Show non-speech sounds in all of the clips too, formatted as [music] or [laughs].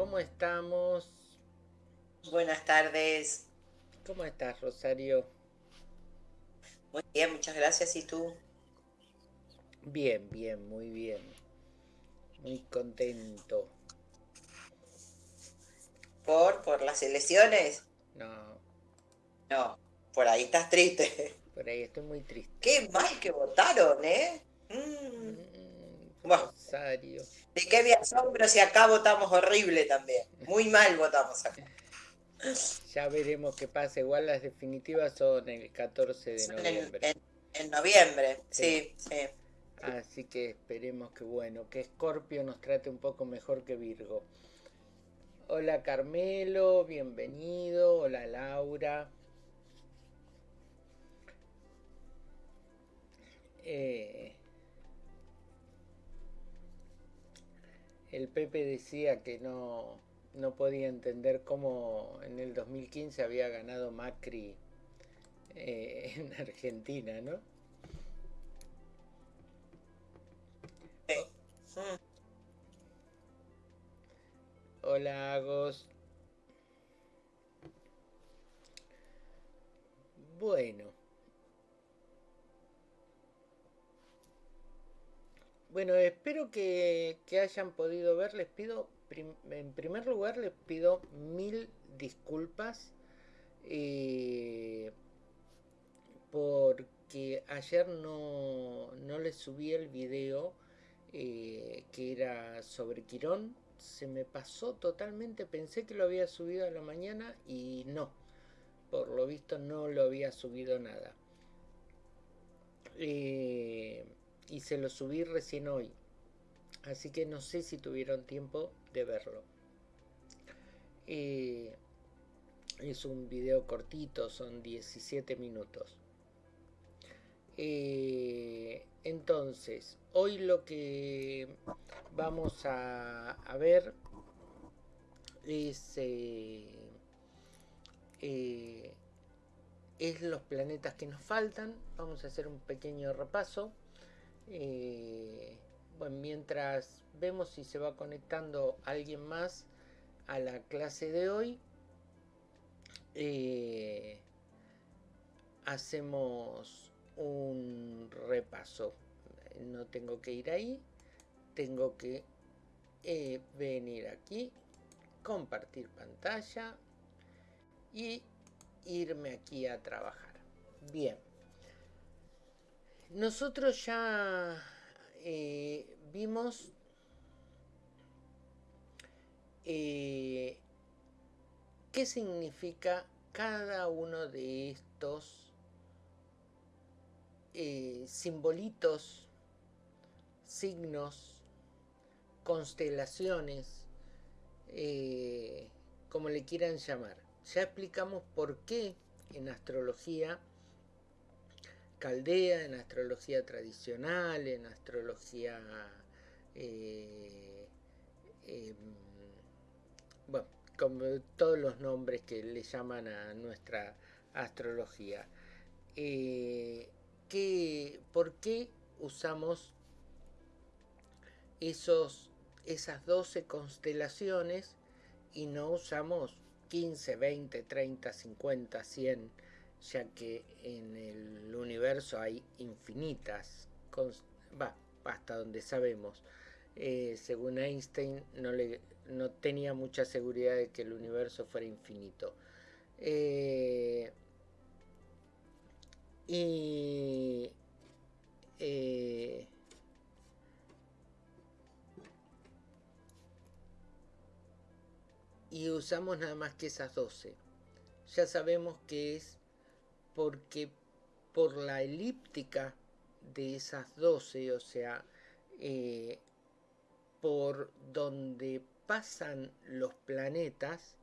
¿cómo estamos? Buenas tardes. ¿Cómo estás, Rosario? Muy bien, muchas gracias. ¿Y tú? Bien, bien, muy bien. Muy contento. ¿Por? ¿Por las elecciones? No, No, por ahí estás triste. por ahí estoy muy triste. Qué mal que votaron, ¿eh? Mm, Mm, Bueno. Rosario. ¿De qué me asombro si acá votamos horrible también? Muy mal votamos acá. Ya veremos qué pasa. Igual las definitivas son el 14 de Son noviembre. en- en noviembre, sí, sí. Así que esperemos que bueno, que Scorpio nos trate un poco mejor que Virgo. Hola Carmelo, bienvenido. Hola Laura. Eh, el Pepe decía que no, no podía entender cómo en el 2015 había ganado Macri eh, [laughs] en Argentina, ¿no? Hola Agos. Bueno. Bueno, espero que, hayan podido ver. Les pido, en primer lugar, les pido mil disculpas. eh, porque ayer no, no les subí el video eh, que era sobre Quirón. Se me pasó totalmente, pensé que lo había subido a la mañana y no. Por lo visto no lo había subido nada. Eh, y se lo subí recién hoy. Así que no sé si tuvieron tiempo de verlo. Eh, es un video cortito, son 17 minutos. Eh, entonces, hoy lo que vamos a, ver eh, es los planetas que nos faltan. Vamos a hacer un pequeño repaso. Eh, bueno, mientras vemos si se va conectando alguien más a la clase de hoy, eh, hacemos un repaso. No tengo que ir ahí, tengo que eh, venir aquí, compartir pantalla y irme aquí a trabajar. Bien. Nosotros ya eh, vimos eh, qué significa cada uno de estos eh, simbolitos, signos, constelaciones, como le quieran llamar. Ya explicamos por qué en astrología caldea, en astrología tradicional, en astrología... eh, em, bueno, como todos los nombres que le llaman a nuestra astrología. Eh, ¿qué- ¿Por qué usamos esos, esas 12 constelaciones y no usamos 15, 20, 30, 50, 100, ya que en el universo hay infinitas, va, hasta donde sabemos. Eh, según Einstein, no, le, no tenía mucha seguridad de que el universo fuera infinito. Eh, y eh, y usamos nada más que esas 12. Ya sabemos que es porque por la elíptica de esas 12, o sea, eh, por donde pasan los planetas,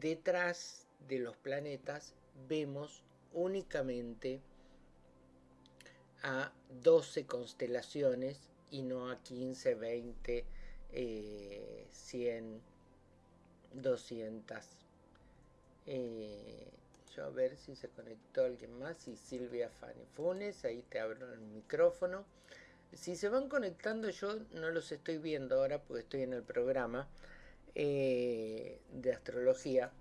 detrás de los planetas vemos únicamente a 12 constelaciones y no a 15, 20, eh, 100, 200. Eh, yo a ver si se conectó alguien más. Y Silvia Funes, ahí te abro el micrófono. Si se van conectando, yo no los estoy viendo ahora porque estoy en el programa. eh, de astrología.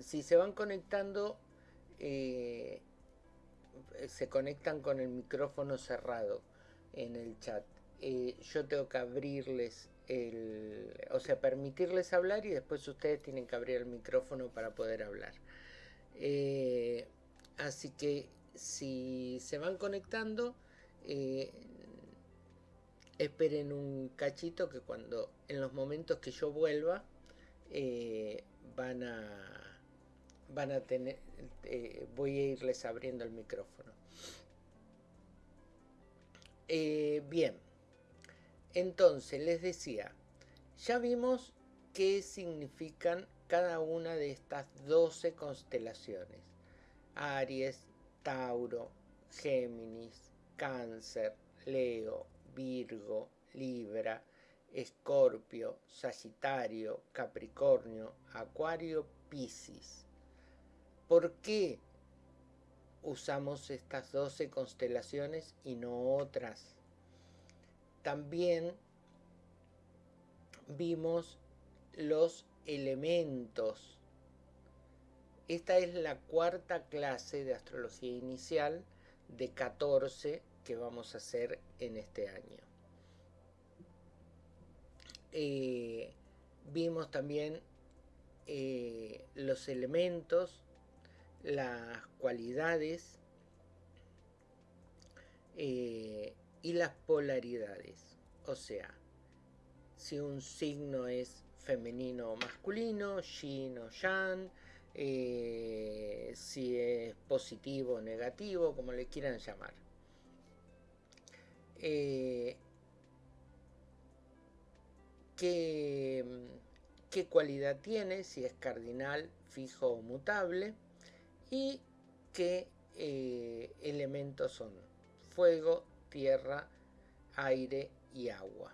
Si se van conectando, eh, se conectan con el micrófono cerrado en el chat. Eh, yo tengo que abrirles el, o sea, permitirles hablar y después ustedes tienen que abrir el micrófono para poder hablar. Así que si se van conectando, esperen un cachito que cuando en los momentos que yo vuelva eh, van a van a tener eh, voy a irles abriendo el micrófono. Eh, bien. Entonces les decía ya vimos qué significan cada una de estas 12 constelaciones Aries, Tauro, Géminis, Cáncer, Leo, Virgo, Libra, Escorpio, Sagitario, Capricornio, Acuario, Piscis. ¿Por qué usamos estas 12 constelaciones y no otras? También vimos los elementos. Esta es la cuarta clase de astrología inicial de 14 que vamos a hacer en este año. Eh, vimos también eh, los elementos, las cualidades eh, y las polaridades. O sea, si un signo es femenino o masculino, yin o yang, si es positivo o negativo, como le quieran llamar. Eh, qué, cualidad tiene, si es cardinal, fijo o mutable, y qué eh, elementos son fuego, tierra, aire y agua.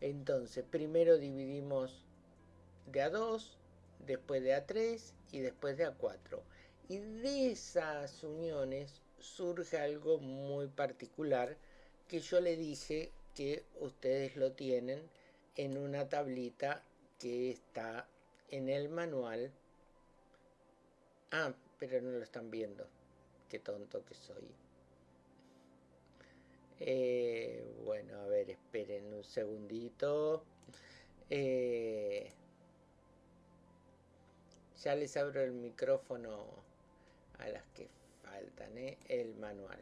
Entonces, primero dividimos de a 2, después de a 3 y después de a 4. Y de esas uniones surge algo muy particular que yo le dije que ustedes lo tienen en una tablita que está en el manual. Ah, pero no lo están viendo. Qué tonto que soy. Eh, bueno, a ver, esperen un segundito. Eh, ya les abro el micrófono a las que faltan ¿eh? el manual.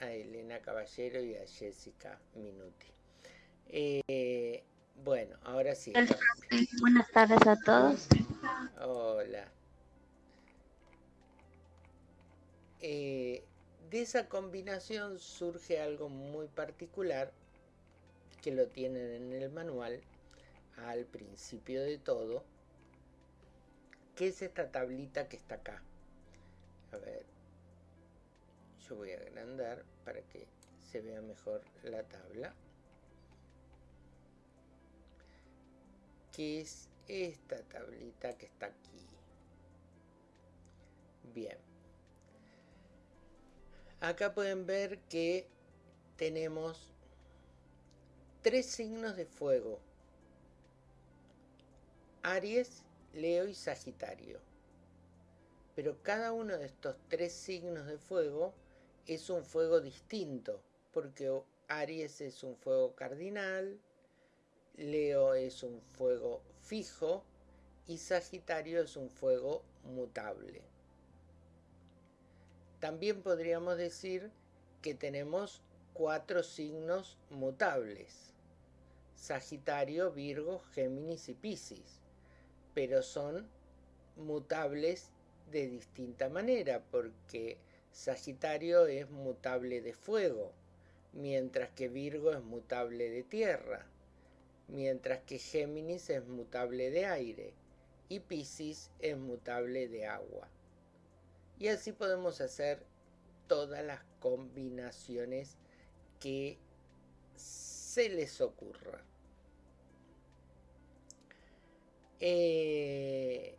A Elena Caballero y a Jessica Minuti. Eh, bueno, ahora sí. Buenas tardes a todos. Hola. Eh, de esa combinación surge algo muy particular que lo tienen en el manual al principio de todo ¿Qué es esta tablita que está acá? A ver, yo voy a agrandar para que se vea mejor la tabla. ¿Qué es esta tablita que está aquí? Bien. Acá pueden ver que tenemos tres signos de fuego. Aries, Leo y Sagitario. Pero cada uno de estos tres signos de fuego es un fuego distinto, porque Aries es un fuego cardinal, Leo es un fuego fijo y Sagitario es un fuego mutable. También podríamos decir que tenemos cuatro signos mutables. Sagitario, Virgo, Géminis y Piscis pero son mutables de distinta manera, porque Sagitario es mutable de fuego, mientras que Virgo es mutable de tierra, mientras que Géminis es mutable de aire y Piscis es mutable de agua. Y así podemos hacer todas las combinaciones que se les ocurra. Eh,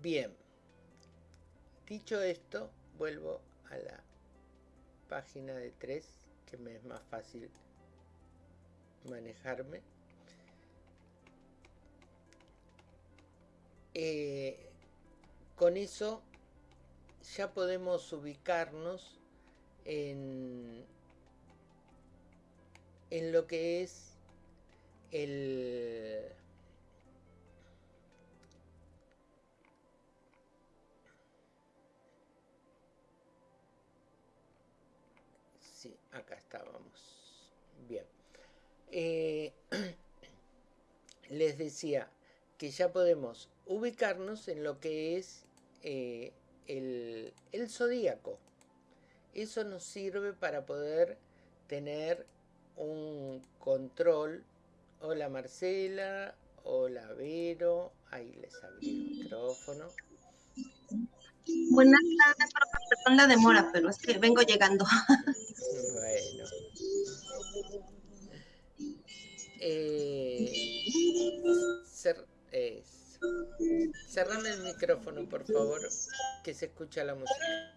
bien. Dicho esto, vuelvo a la página de 3, que me es más fácil manejarme. Eh, con eso ya podemos ubicarnos en, en lo que es el sí acá estábamos. Bien. Eh, [clears throat] les decía que ya podemos ubicarnos en lo que es eh, el, el zodíaco eso nos sirve para poder tener un control. Hola Marcela, hola Vero, ahí les abrí el micrófono. Buenas tardes, perdón la demora, pero es que vengo llegando. Bueno. Eh, cer cerrame el micrófono, por favor, que se escucha la música.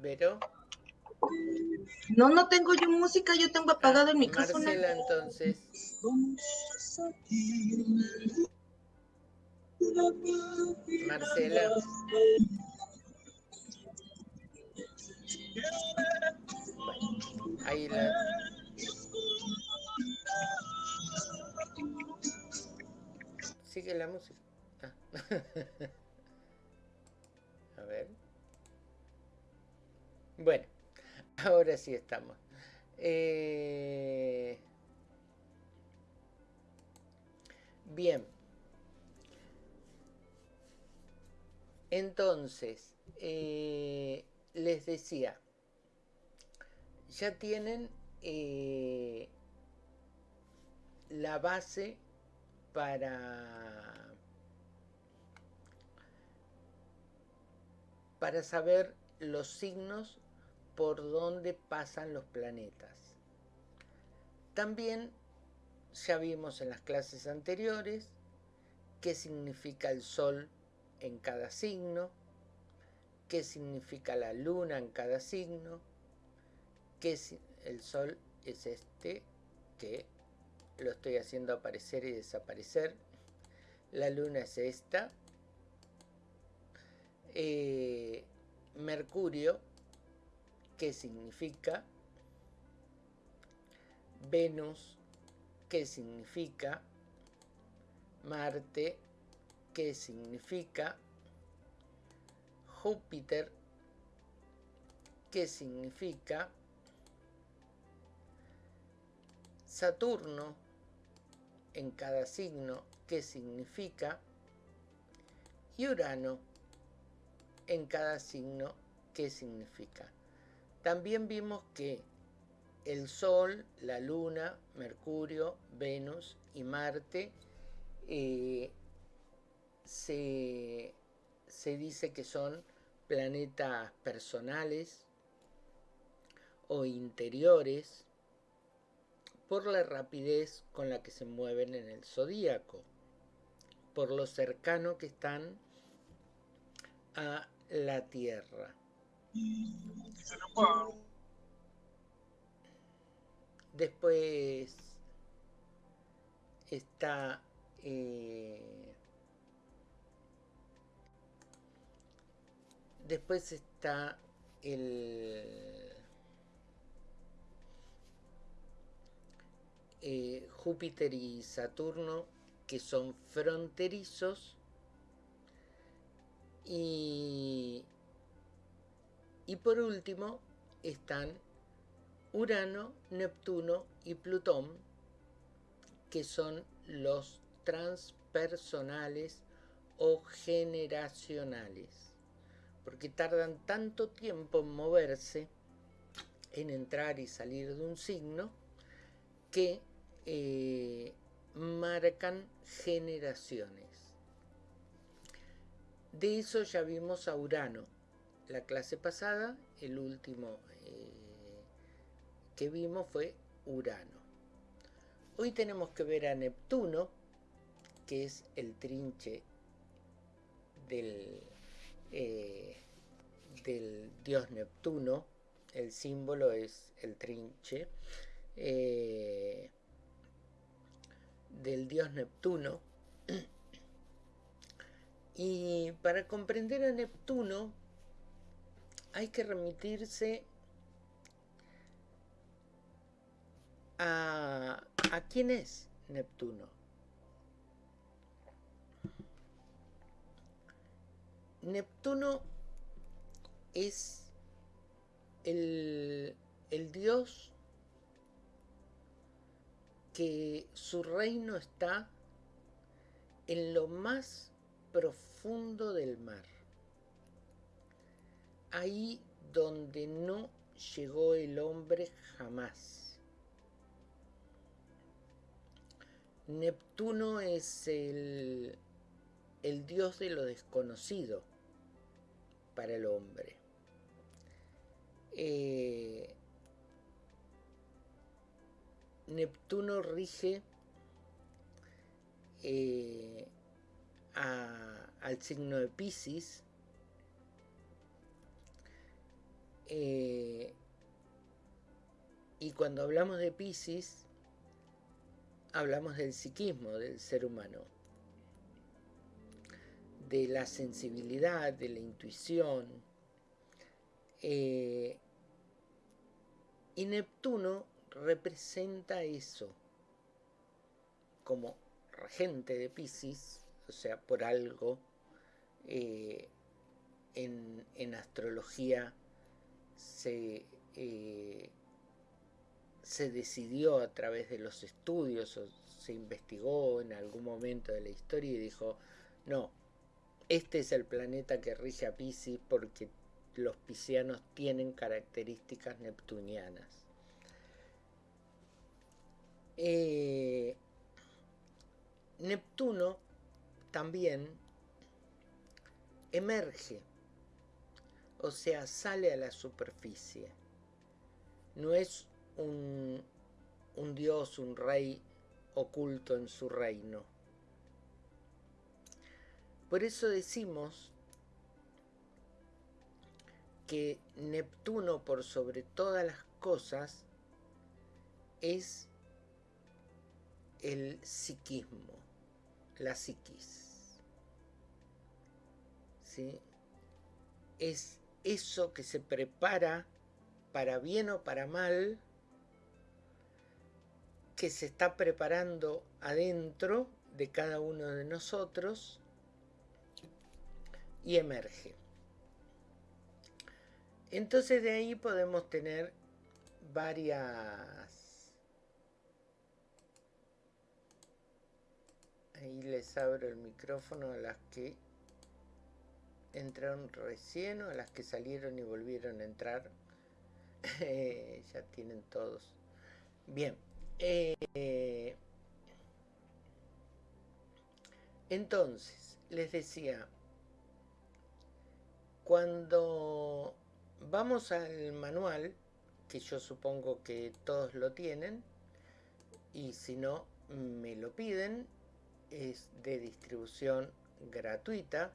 ¿Vero? No, no tengo yo música, yo tengo apagado el micrófono. Marcela, entonces. Marcela. Ahí la... Sigue la música. Ah. [laughs] A ver. Bueno, ahora sí estamos. Eh... Bien. Entonces, eh, les decía, ya tienen eh, la base para, para saber los signos por donde pasan los planetas. También ya vimos en las clases anteriores qué significa el Sol en cada signo, qué significa la Luna en cada signo, que el Sol es este que lo estoy haciendo aparecer y desaparecer, la Luna es esta, eh, Mercurio, qué significa, Venus, qué significa, Marte, qué significa, Júpiter, qué significa, Saturno, en cada signo, qué significa, y Urano, en cada signo, qué significa. También vimos que el Sol, la Luna, Mercurio, Venus y Marte eh, se, se dice que son planetas personales o interiores por la rapidez con la que se mueven en el zodíaco, por lo cercano que están a la Tierra. Después está eh, después está el eh, Júpiter y Saturno que son fronterizos y y por último están Urano, Neptuno y Plutón, que son los transpersonales o generacionales, porque tardan tanto tiempo en moverse, en entrar y salir de un signo, que eh, marcan generaciones. De eso ya vimos a Urano, la clase pasada, el último eh, que vimos fue Urano. Hoy tenemos que ver a Neptuno, que es el trinche del, eh, del dios Neptuno. El símbolo es el trinche del dios Neptuno. [clears throat] Y para comprender a Neptuno hay que remitirse a, a quién es Neptuno. Neptuno es el, el dios que su reino está en lo más profundo del mar. Ahí donde no llegó el hombre jamás. Neptuno es el, el dios de lo desconocido para el hombre. Eh, Neptuno rige eh, al signo de Pisces. Eh, y cuando hablamos de Pisces, hablamos del psiquismo del ser humano, de la sensibilidad, de la intuición. Eh, y Neptuno representa eso como regente de Pisces, o sea, por algo eh, en, en, astrología se, eh, se decidió a través de los estudios o se investigó en algún momento de la historia y dijo, no, este es el planeta que rige a Pisces porque los piscianos tienen características neptunianas. Eh, Neptuno también emerge, o sea, sale a la superficie. No es un, un dios, un rey oculto en su reino. Por eso decimos que Neptuno por sobre todas las cosas es el psiquismo, la psiquis. ¿Sí? Es eso que se prepara para bien o para mal, que se está preparando adentro de cada uno de nosotros y emerge. Entonces de ahí podemos tener varias Ahí les abro el micrófono a las que entraron recién o a las que salieron y volvieron a entrar. [laughs] ya tienen todos. Bien. Eh, entonces, les decía, cuando vamos al manual, que yo supongo que todos lo tienen, y si no, me lo piden, es de distribución gratuita.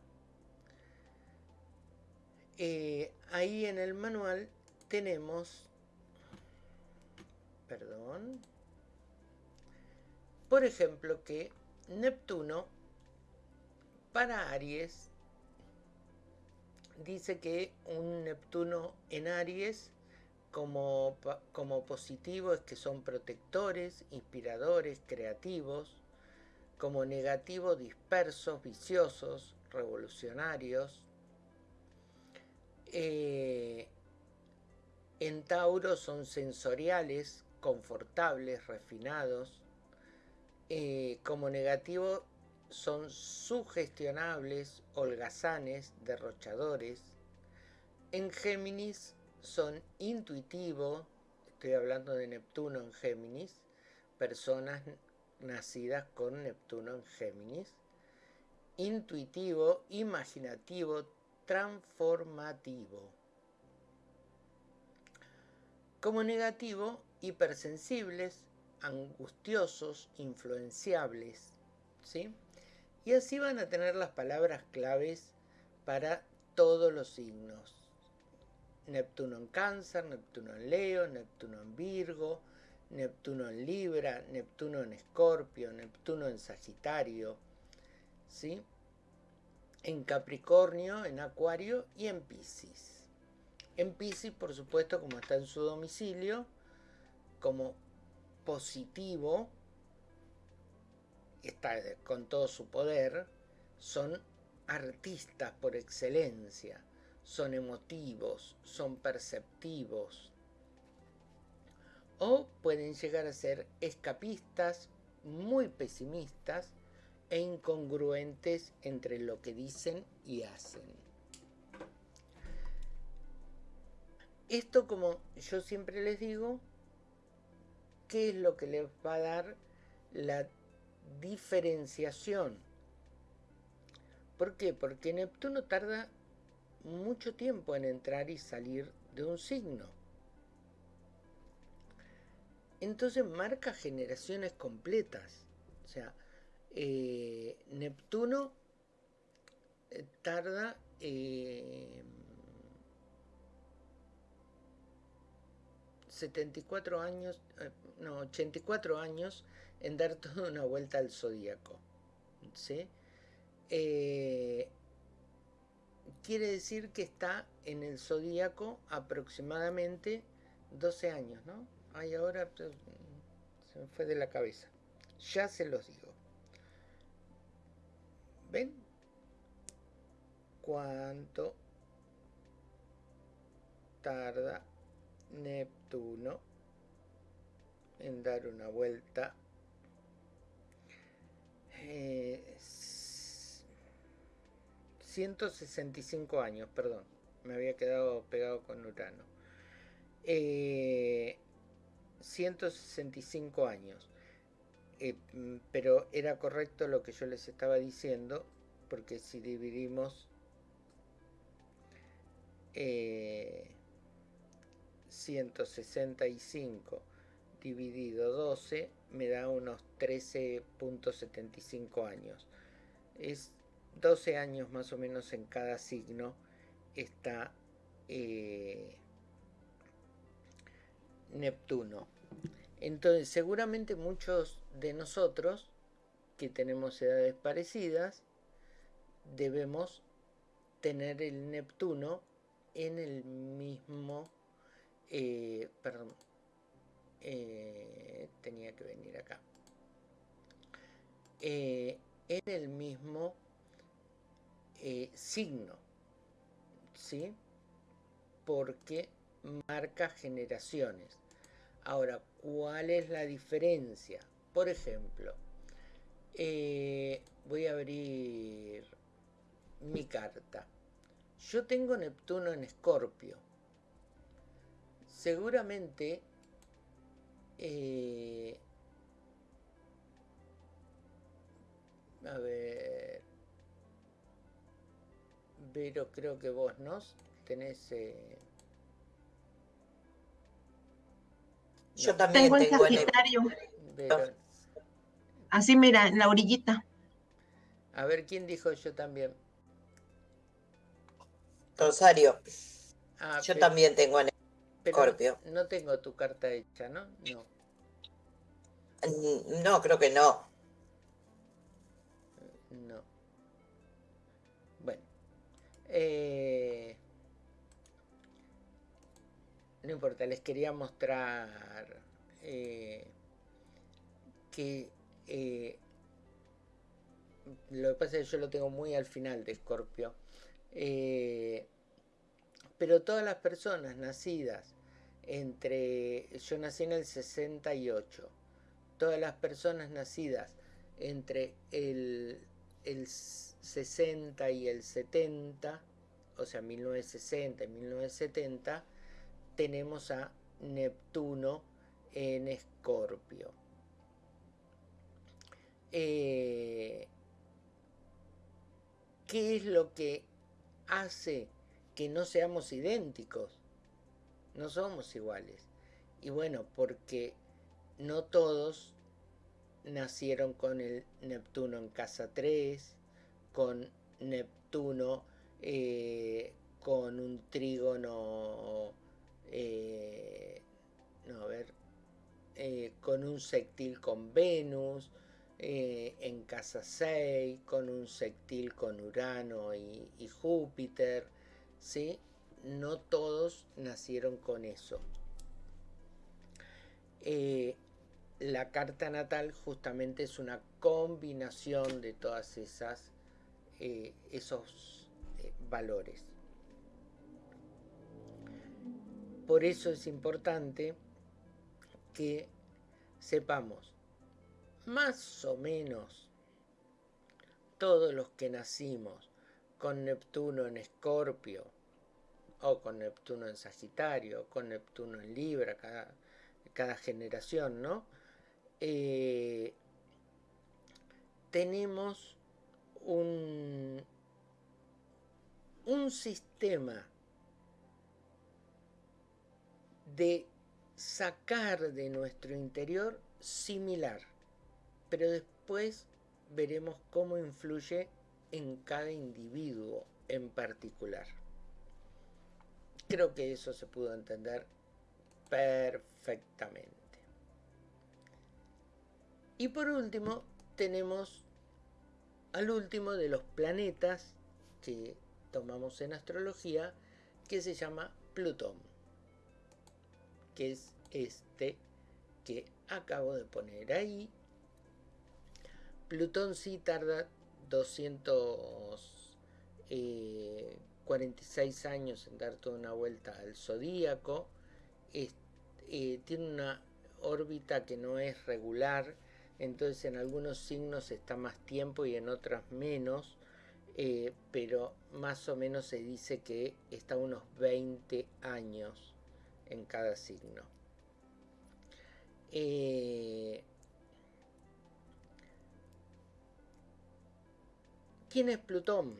Eh, ahí en el manual tenemos, perdón, por ejemplo que Neptuno para Aries dice que un Neptuno en Aries como, como positivo es que son protectores, inspiradores, creativos, como negativo dispersos, viciosos, revolucionarios. Eh, en Tauro son sensoriales, confortables, refinados. Eh, como negativo son sugestionables, holgazanes, derrochadores. En Géminis son intuitivos, estoy hablando de Neptuno en Géminis, personas nacidas con Neptuno en Géminis, intuitivo, imaginativo, transformativo. Como negativo, hipersensibles, angustiosos, influenciables. ¿sí? Y así van a tener las palabras claves para todos los signos. Neptuno en cáncer, Neptuno en Leo, Neptuno en Virgo, Neptuno en Libra, Neptuno en Escorpio, Neptuno en Sagitario, ¿sí? en Capricornio, en Acuario y en Pisces. En Pisces, por supuesto, como está en su domicilio, como positivo, está con todo su poder, son artistas por excelencia, son emotivos, son perceptivos, o pueden llegar a ser escapistas, muy pesimistas e incongruentes entre lo que dicen y hacen. Esto, como yo siempre les digo, ¿qué es lo que les va a dar la diferenciación? ¿Por qué? Porque Neptuno tarda mucho tiempo en entrar y salir de un signo. Entonces marca generaciones completas. O sea, eh, Neptuno eh, tarda eh, 74 años, eh, no, 84 años en dar [laughs] toda una vuelta al zodíaco. ¿sí? quiere decir que está en el zodíaco aproximadamente 12 años, ¿no? Ay, ahora pues, se me fue de la cabeza. Ya se los digo. ¿Ven? ¿Cuánto tarda Neptuno en dar una vuelta? Eh, 165 años, perdón. Me había quedado pegado con Urano. Eh, 165 años. Eh, mm, pero era correcto lo que yo les estaba diciendo, porque si dividimos 165 eh, dividido 12 me da unos 13.75 años. Es 12 años más o menos en cada signo está eh, Neptuno. Entonces, seguramente muchos de nosotros que tenemos edades parecidas debemos tener el Neptuno en el mismo, eh, perdón, eh, tenía que venir acá, eh, en el mismo signo, ¿sí? Porque marca generaciones. Ahora, ¿cuál es la diferencia? Por ejemplo, eh, voy a abrir mi carta. Yo tengo Neptuno en Escorpio. Seguramente eh, a ver pero creo que vos no tenés eh, Yo también tengo el Sagitario. Así mira, en la orillita. A ver, ¿quién dijo yo también? Rosario. Ah, yo también tengo en Escorpio. No tengo tu carta hecha, ¿no? No. No, creo que no. No. Bueno. Eh, no importa, les quería mostrar eh, que eh, lo que pasa es que yo lo tengo muy al final de Escorpio. Eh, pero todas las personas nacidas entre, yo nací en el 68, todas las personas nacidas entre el, el 60 y el 70, o sea, 1960 y 1970, tenemos a Neptuno en Escorpio. Eh, ¿Qué es lo que hace que no seamos idénticos? No somos iguales. Y bueno, porque no todos nacieron con el Neptuno en casa 3, con Neptuno, eh, con un trígono, eh, no, ver, eh, con un sextil con Venus, en casa 6, con un sextil con Urano y, y Júpiter, ¿sí? No todos nacieron con eso. la carta natal justamente es una combinación de todas esas esos valores. Por eso es importante que sepamos más o menos todos los que nacimos con Neptuno en Escorpio, o con Neptuno en Sagitario, con Neptuno en Libra, cada, cada generación, ¿no? Eh, tenemos un, un sistema de sacar de nuestro interior similar, pero después veremos cómo influye en cada individuo en particular. Creo que eso se pudo entender perfectamente. Y por último, tenemos al último de los planetas que tomamos en astrología, que se llama Plutón que es este que acabo de poner ahí. Plutón sí tarda 246 eh, años en dar toda una vuelta al zodíaco. Eh, tiene una órbita que no es regular, entonces en algunos signos está más tiempo y en otras menos, eh, pero más o menos se dice que está unos 20 años en cada signo. Eh, ¿Quién es Plutón?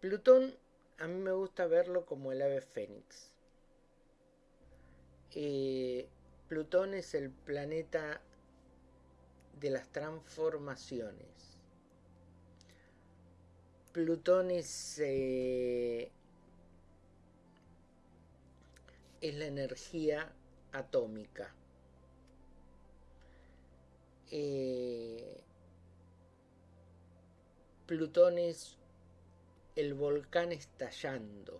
Plutón a mí me gusta verlo como el ave fénix. Eh, Plutón es el planeta de las transformaciones. Plutón es eh, es la energía atómica. Eh, Plutón es el volcán estallando.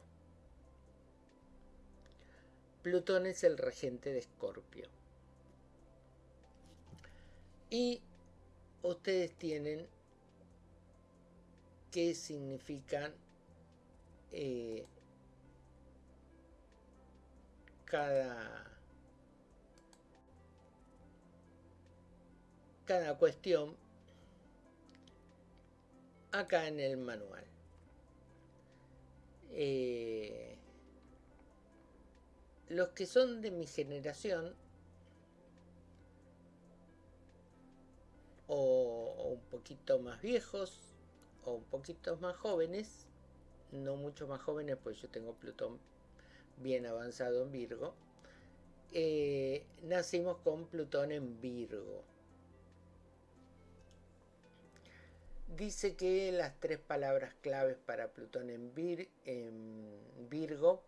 Plutón es el regente de Escorpio. Y ustedes tienen qué significan eh, cada, cada cuestión acá en el manual. Eh, los que son de mi generación o, un poquito más viejos o un poquito más jóvenes, no mucho más jóvenes, pues yo tengo Plutón bien avanzado en Virgo, eh, nacimos con Plutón en Virgo. Dice que las tres palabras claves para Plutón en, en Virgo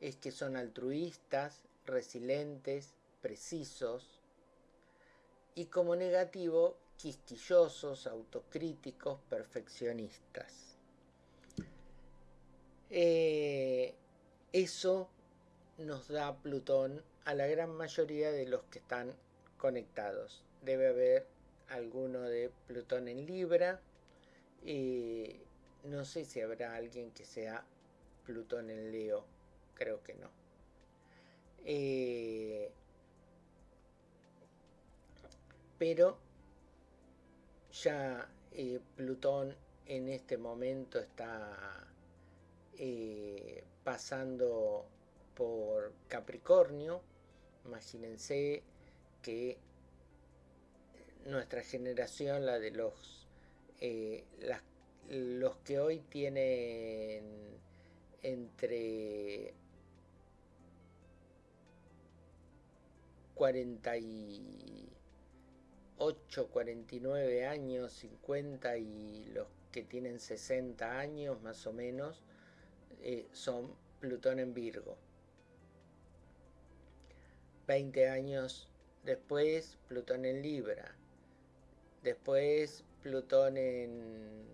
es que son altruistas, resilientes, precisos y como negativo quisquillosos, autocríticos, perfeccionistas. Eh, eso nos da Plutón a la gran mayoría de los que están conectados. Debe haber alguno de Plutón en Libra. Y no sé si habrá alguien que sea Plutón en Leo. Creo que no. Eh, pero ya eh, Plutón en este momento está eh, pasando por Capricornio. Imagínense que nuestra generación, la de los, eh, los que hoy tienen entre 48 8, 49 años, 50 y los que tienen 60 años más o menos eh, son Plutón en Virgo. 20 años después Plutón en Libra. Después Plutón en,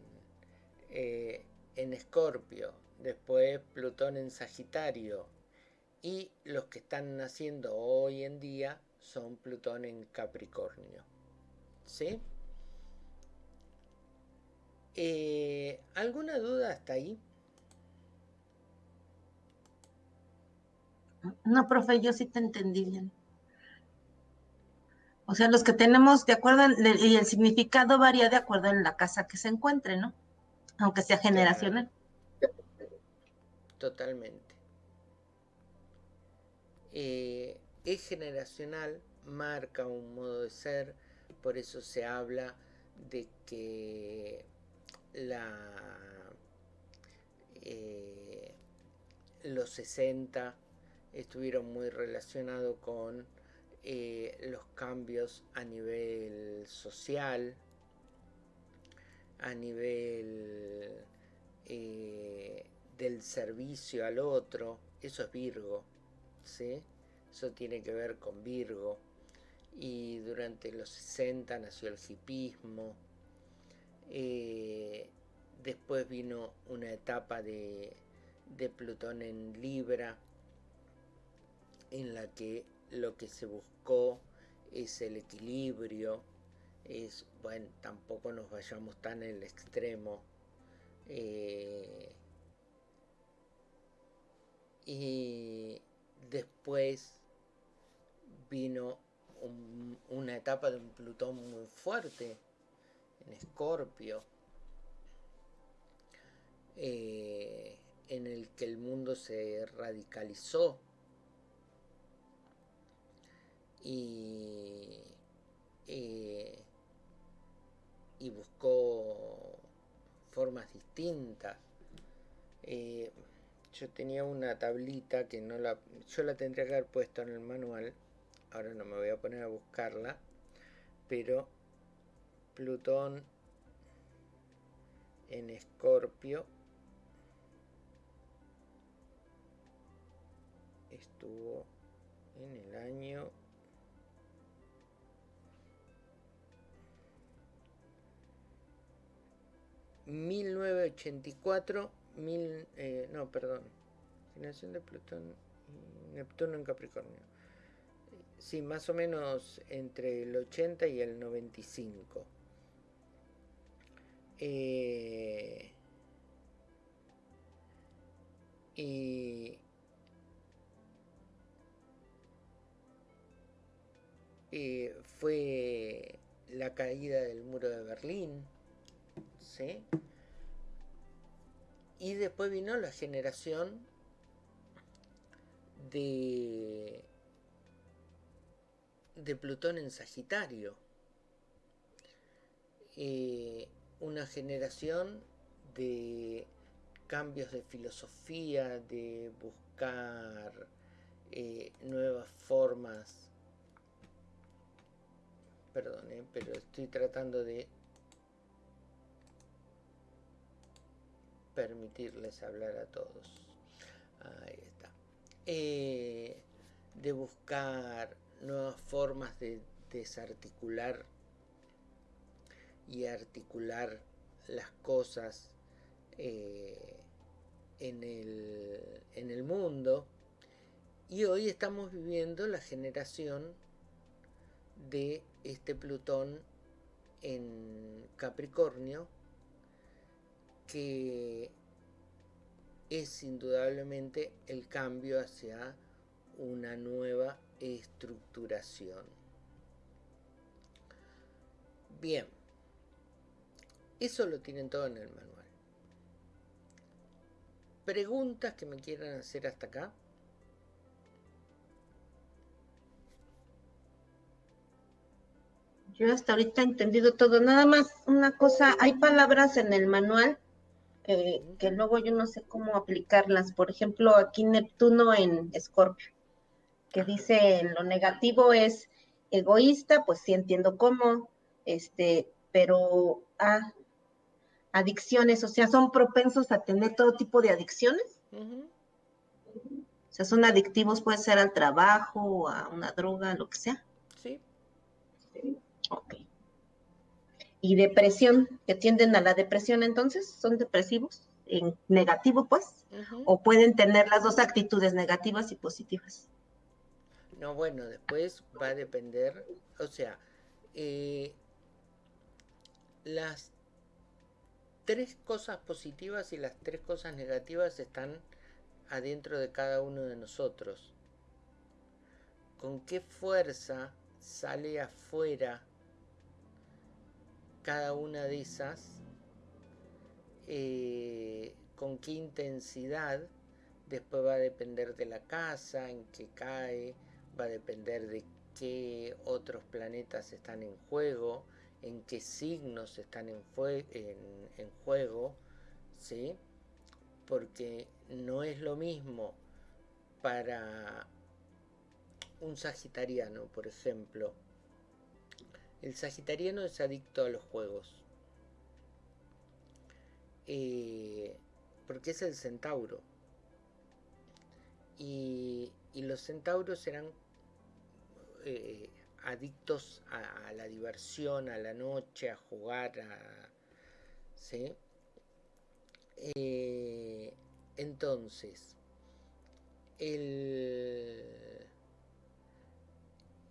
eh, en Escorpio. Después Plutón en Sagitario. Y los que están naciendo hoy en día son Plutón en Capricornio. ¿Sí? Eh, ¿Alguna duda hasta ahí? No, profe, yo sí te entendí bien. O sea, los que tenemos de acuerdo, y el significado varía de acuerdo en la casa que se encuentre, ¿no? Aunque sea generacional. Totalmente. Eh, es generacional, marca un modo de ser, por eso se habla de que la, eh, los 60 estuvieron muy relacionados con eh, los cambios a nivel social, a nivel eh, del servicio al otro, eso es Virgo, ¿sí? Eso tiene que ver con Virgo. Y durante los 60 nació el hipismo. Eh, después vino una etapa de, de Plutón en Libra, en la que lo que se buscó es el equilibrio, es, bueno, tampoco nos vayamos tan en el extremo. Eh, y después vino una etapa de un Plutón muy fuerte en Escorpio, eh, en el que el mundo se radicalizó y, eh, y buscó formas distintas. Eh, yo tenía una tablita que no la yo la tendría que haber puesto en el manual ahora no me voy a poner a buscarla pero Plutón en Escorpio estuvo en el año 1984, mil, eh, no, perdón, generación de Plutón Neptuno en Capricornio. Sí, más o menos entre el 80 y el 95. Eh, y, y fue la caída del muro de Berlín y después vino la generación de, de Plutón en Sagitario. Eh, una generación de cambios de filosofía, de buscar eh, nuevas formas. Perdón, eh, pero estoy tratando de permitirles hablar a todos. Ahí está. Eh, de buscar nuevas formas de desarticular y articular las cosas eh, en, el, en el mundo. Y hoy estamos viviendo la generación de este Plutón en Capricornio que es indudablemente el cambio hacia una nueva estructuración. Bien, eso lo tienen todo en el manual. ¿Preguntas que me quieran hacer hasta acá? Yo hasta ahorita he entendido todo. Nada más una cosa, hay palabras en el manual que, luego yo no sé cómo aplicarlas. Por ejemplo, aquí Neptuno en Escorpio, que dice lo negativo es egoísta, pues sí entiendo cómo, este, pero ah, adicciones, o sea, son propensos a tener todo tipo de adicciones. O sea, son adictivos, puede ser al trabajo, a una droga, lo que sea. Sí, Ok. Y depresión, que tienden a la depresión entonces, son depresivos, en negativo pues, o pueden tener las dos actitudes negativas y positivas. No, bueno, después va a depender, o sea, eh, las tres cosas positivas y las tres cosas negativas están adentro de cada uno de nosotros. ¿Con qué fuerza sale afuera cada una de esas? Eh, ¿Con qué intensidad? Después va a depender de la casa, en que cae, va a depender de qué otros planetas están en juego, en qué signos están en, en juego, ¿sí? Porque no es lo mismo para un sagitariano, por ejemplo. El sagitariano es adicto a los juegos. Eh, porque es el centauro. Y, y los centauros eran eh, adictos a, la diversión, a la noche, a jugar, a, ¿sí? Eh, entonces, el,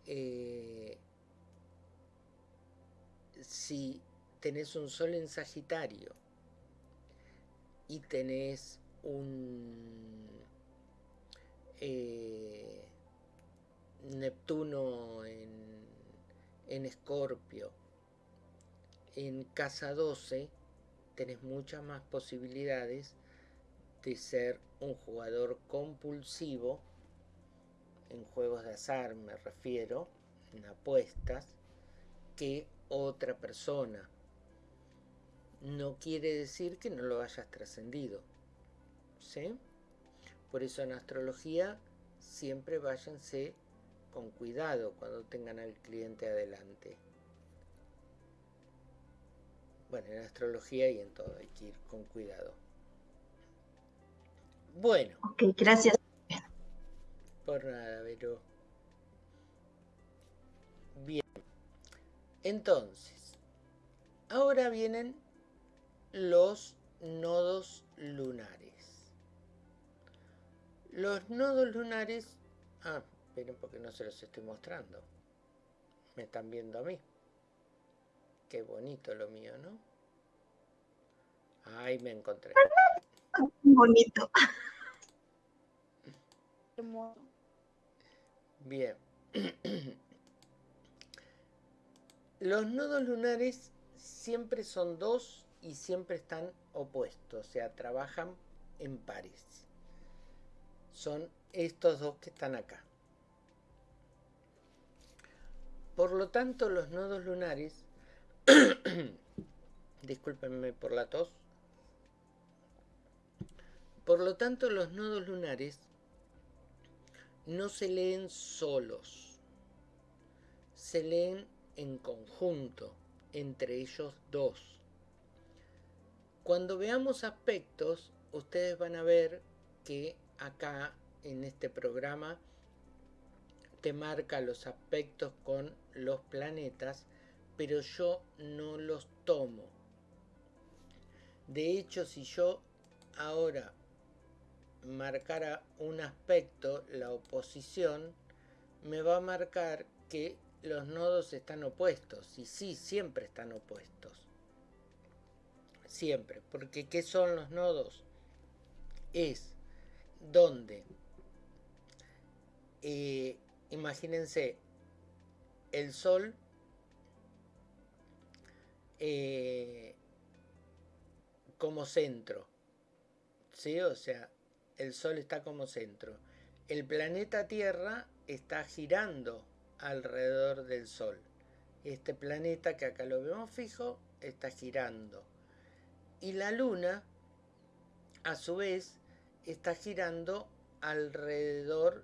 eh, si tenés un sol en Sagitario y tenés un eh, Neptuno en, en Escorpio, en casa 12 tenés muchas más posibilidades de ser un jugador compulsivo en juegos de azar, me refiero, en apuestas, que otra persona. No quiere decir que no lo hayas trascendido. ¿Sí? Por eso en astrología siempre váyanse con cuidado cuando tengan al cliente adelante. Bueno, en astrología y en todo hay que ir con cuidado. Bueno, Ok, gracias. por nada, pero... Entonces, ahora vienen los nodos lunares. Los nodos lunares... Ah, miren porque no se los estoy mostrando. Me están viendo a mí. Qué bonito lo mío, ¿no? Ahí me encontré. Bonito. Bien. [clears throat] Los nodos lunares siempre son dos y siempre están opuestos, o sea, trabajan en pares. Son estos dos que están acá. Por lo tanto, los nodos lunares, [coughs] discúlpenme por la tos, por lo tanto, los nodos lunares no se leen solos, se leen en conjunto, entre ellos dos. Cuando veamos aspectos, ustedes van a ver que acá en este programa te marca los aspectos con los planetas, pero yo no los tomo. De hecho, si yo ahora marcara un aspecto, la oposición, me va a marcar que los nodos están opuestos. Y sí, siempre están opuestos. Siempre. Porque ¿qué son los nodos? Es donde, eh, imagínense, el Sol eh, como centro. ¿Sí? O sea, el Sol está como centro. El planeta Tierra está girando alrededor del Sol. Este planeta que acá lo vemos fijo está girando. Y la Luna, a su vez, está girando alrededor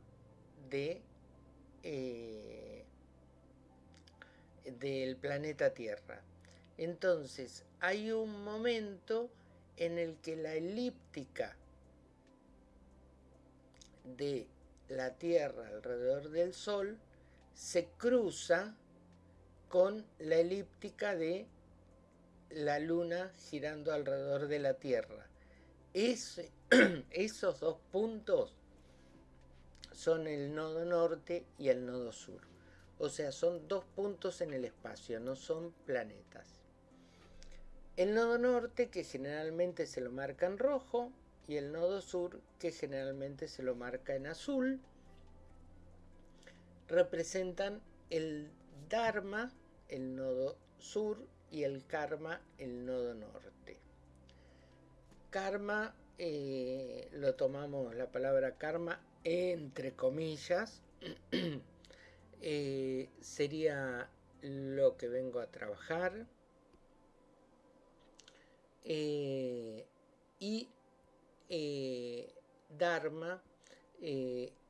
de eh, del planeta Tierra. Entonces, hay un momento en el que la elíptica de la Tierra alrededor del Sol se cruza con la elíptica de la Luna girando alrededor de la Tierra. [clears throat] esos dos puntos son el nodo norte y el nodo sur. O sea, son dos puntos en el espacio, no son planetas. El nodo norte, que generalmente se lo marca en rojo, y el nodo sur, que generalmente se lo marca en azul, representan el Dharma, el nodo sur, y el Karma, el nodo norte. Karma, eh, lo tomamos la palabra karma entre comillas, [clears throat] eh, sería lo que vengo a trabajar. Eh, y Dharma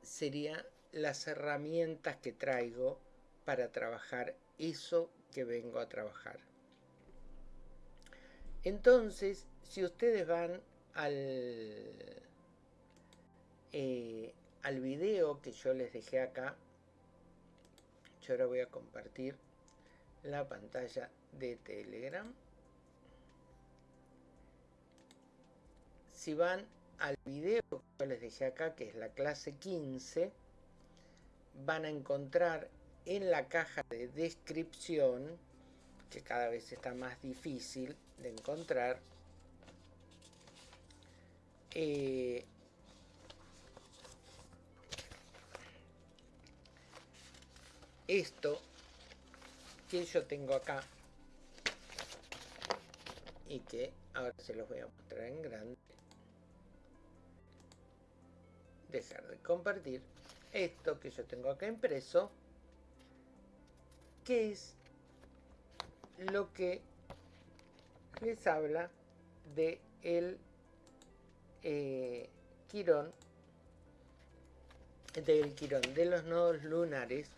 sería las herramientas que traigo para trabajar eso que vengo a trabajar. Entonces, si ustedes van al, al video que yo les dejé acá, yo ahora voy a compartir la pantalla de Telegram. Si van al video que yo les dejé acá, que es la clase 15, van a encontrar en la caja de descripción, que cada vez está más difícil de encontrar, eh, esto que yo tengo acá y que ahora se los voy a mostrar en grande dejar de compartir esto que yo tengo acá impreso que es lo que les habla de el eh, quirón del quirón de los nodos lunares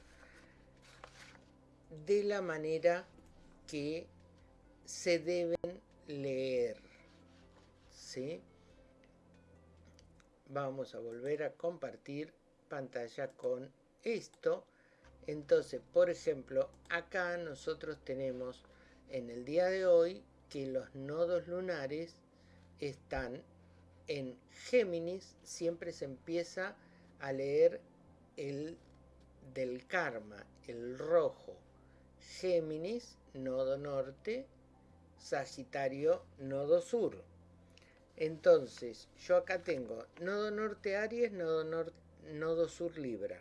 de la manera que se deben leer. ¿sí? Vamos a volver a compartir pantalla con esto. Entonces, por ejemplo, acá nosotros tenemos en el día de hoy que los nodos lunares están en Géminis. Siempre se empieza a leer el del karma, el rojo. Géminis, nodo norte, Sagitario, nodo sur. Entonces, yo acá tengo nodo norte Aries, nodo, nodo sur Libra.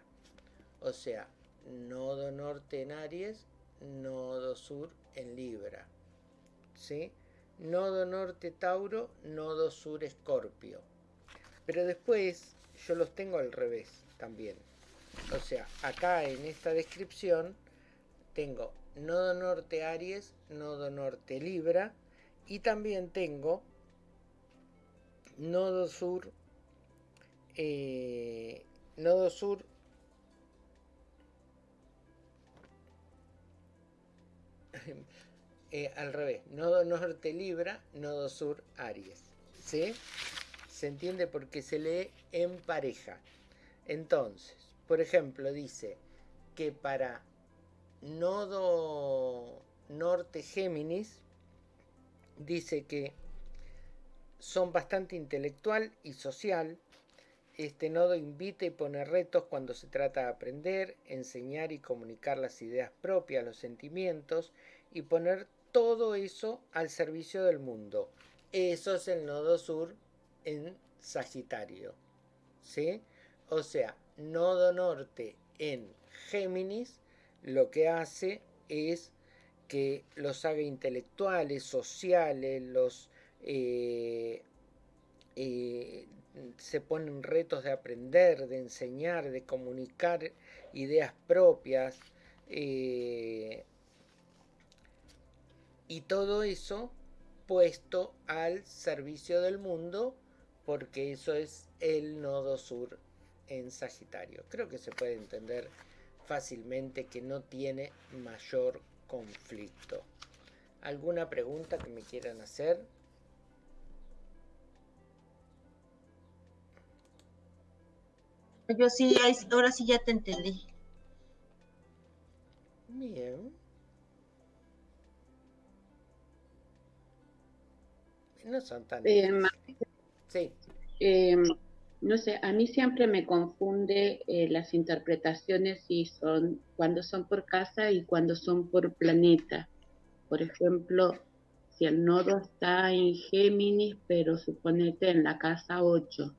O sea, nodo norte en Aries, nodo sur en Libra. ¿Sí? Nodo norte Tauro, nodo sur Escorpio. Pero después yo los tengo al revés también. O sea, acá en esta descripción tengo nodo norte Aries, nodo norte Libra y también tengo nodo sur, eh, nodo sur [laughs] eh, al revés, nodo norte Libra, nodo sur Aries. ¿Sí? ¿Se entiende? Porque se lee en pareja. Entonces, por ejemplo, dice que para nodo norte Géminis dice que son bastante intelectual y social. Este nodo invita y pone retos cuando se trata de aprender, enseñar y comunicar las ideas propias, los sentimientos y poner todo eso al servicio del mundo. Eso es el nodo sur en Sagitario. ¿Sí? O sea, nodo norte en Géminis lo que hace es que los haga intelectuales, sociales, los eh, eh, se ponen retos de aprender, de enseñar, de comunicar ideas propias. Eh, y todo eso puesto al servicio del mundo porque eso es el nodo sur en Sagitario. Creo que se puede entender fácilmente que no tiene mayor conflicto. ¿Alguna pregunta que me quieran hacer? Yo sí, ahora sí ya te entendí. Bien. No son tan... Eh, sí. Eh, no sé, a mí siempre me confunde eh, las interpretaciones si son cuando son por casa y cuando son por planeta. Por ejemplo, si el nodo está en Géminis, pero suponete en la casa 8.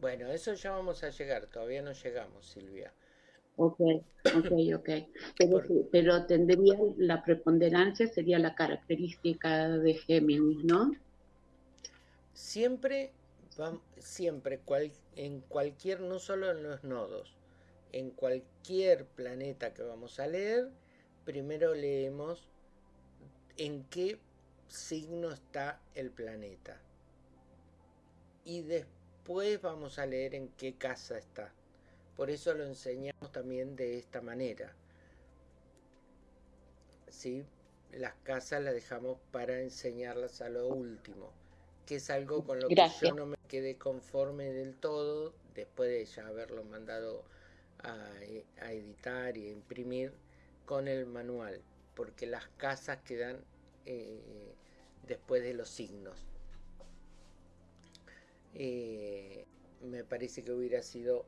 Bueno, eso ya vamos a llegar, todavía no llegamos, Silvia. Ok, ok, ok. Pero, pero tendría la preponderancia, sería la característica de Géminis, ¿no? Siempre siempre en cualquier, no solo en los nodos, en cualquier planeta que vamos a leer, primero leemos en qué signo está el planeta. Y después vamos a leer en qué casa está. Por eso lo enseñamos también de esta manera. ¿Sí? Las casas las dejamos para enseñarlas a lo último que es algo con lo que yo no me quedé conforme del todo, después de ya haberlo mandado a, editar y a imprimir con el manual, porque las casas quedan eh, después de los signos. Eh, me parece que hubiera sido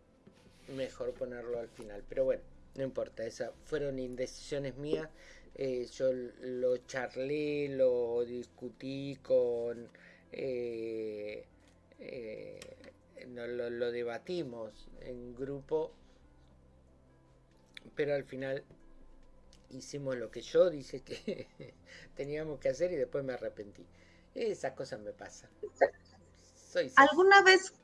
mejor ponerlo al final, pero bueno, no importa, esas fueron indecisiones mías. Eh, yo lo charlé, lo discutí con eh, eh, lo, debatimos en grupo, pero al final hicimos lo que yo dije que [laughs] teníamos que hacer y después me arrepentí. Esas cosas me pasan. ¿Alguna vez,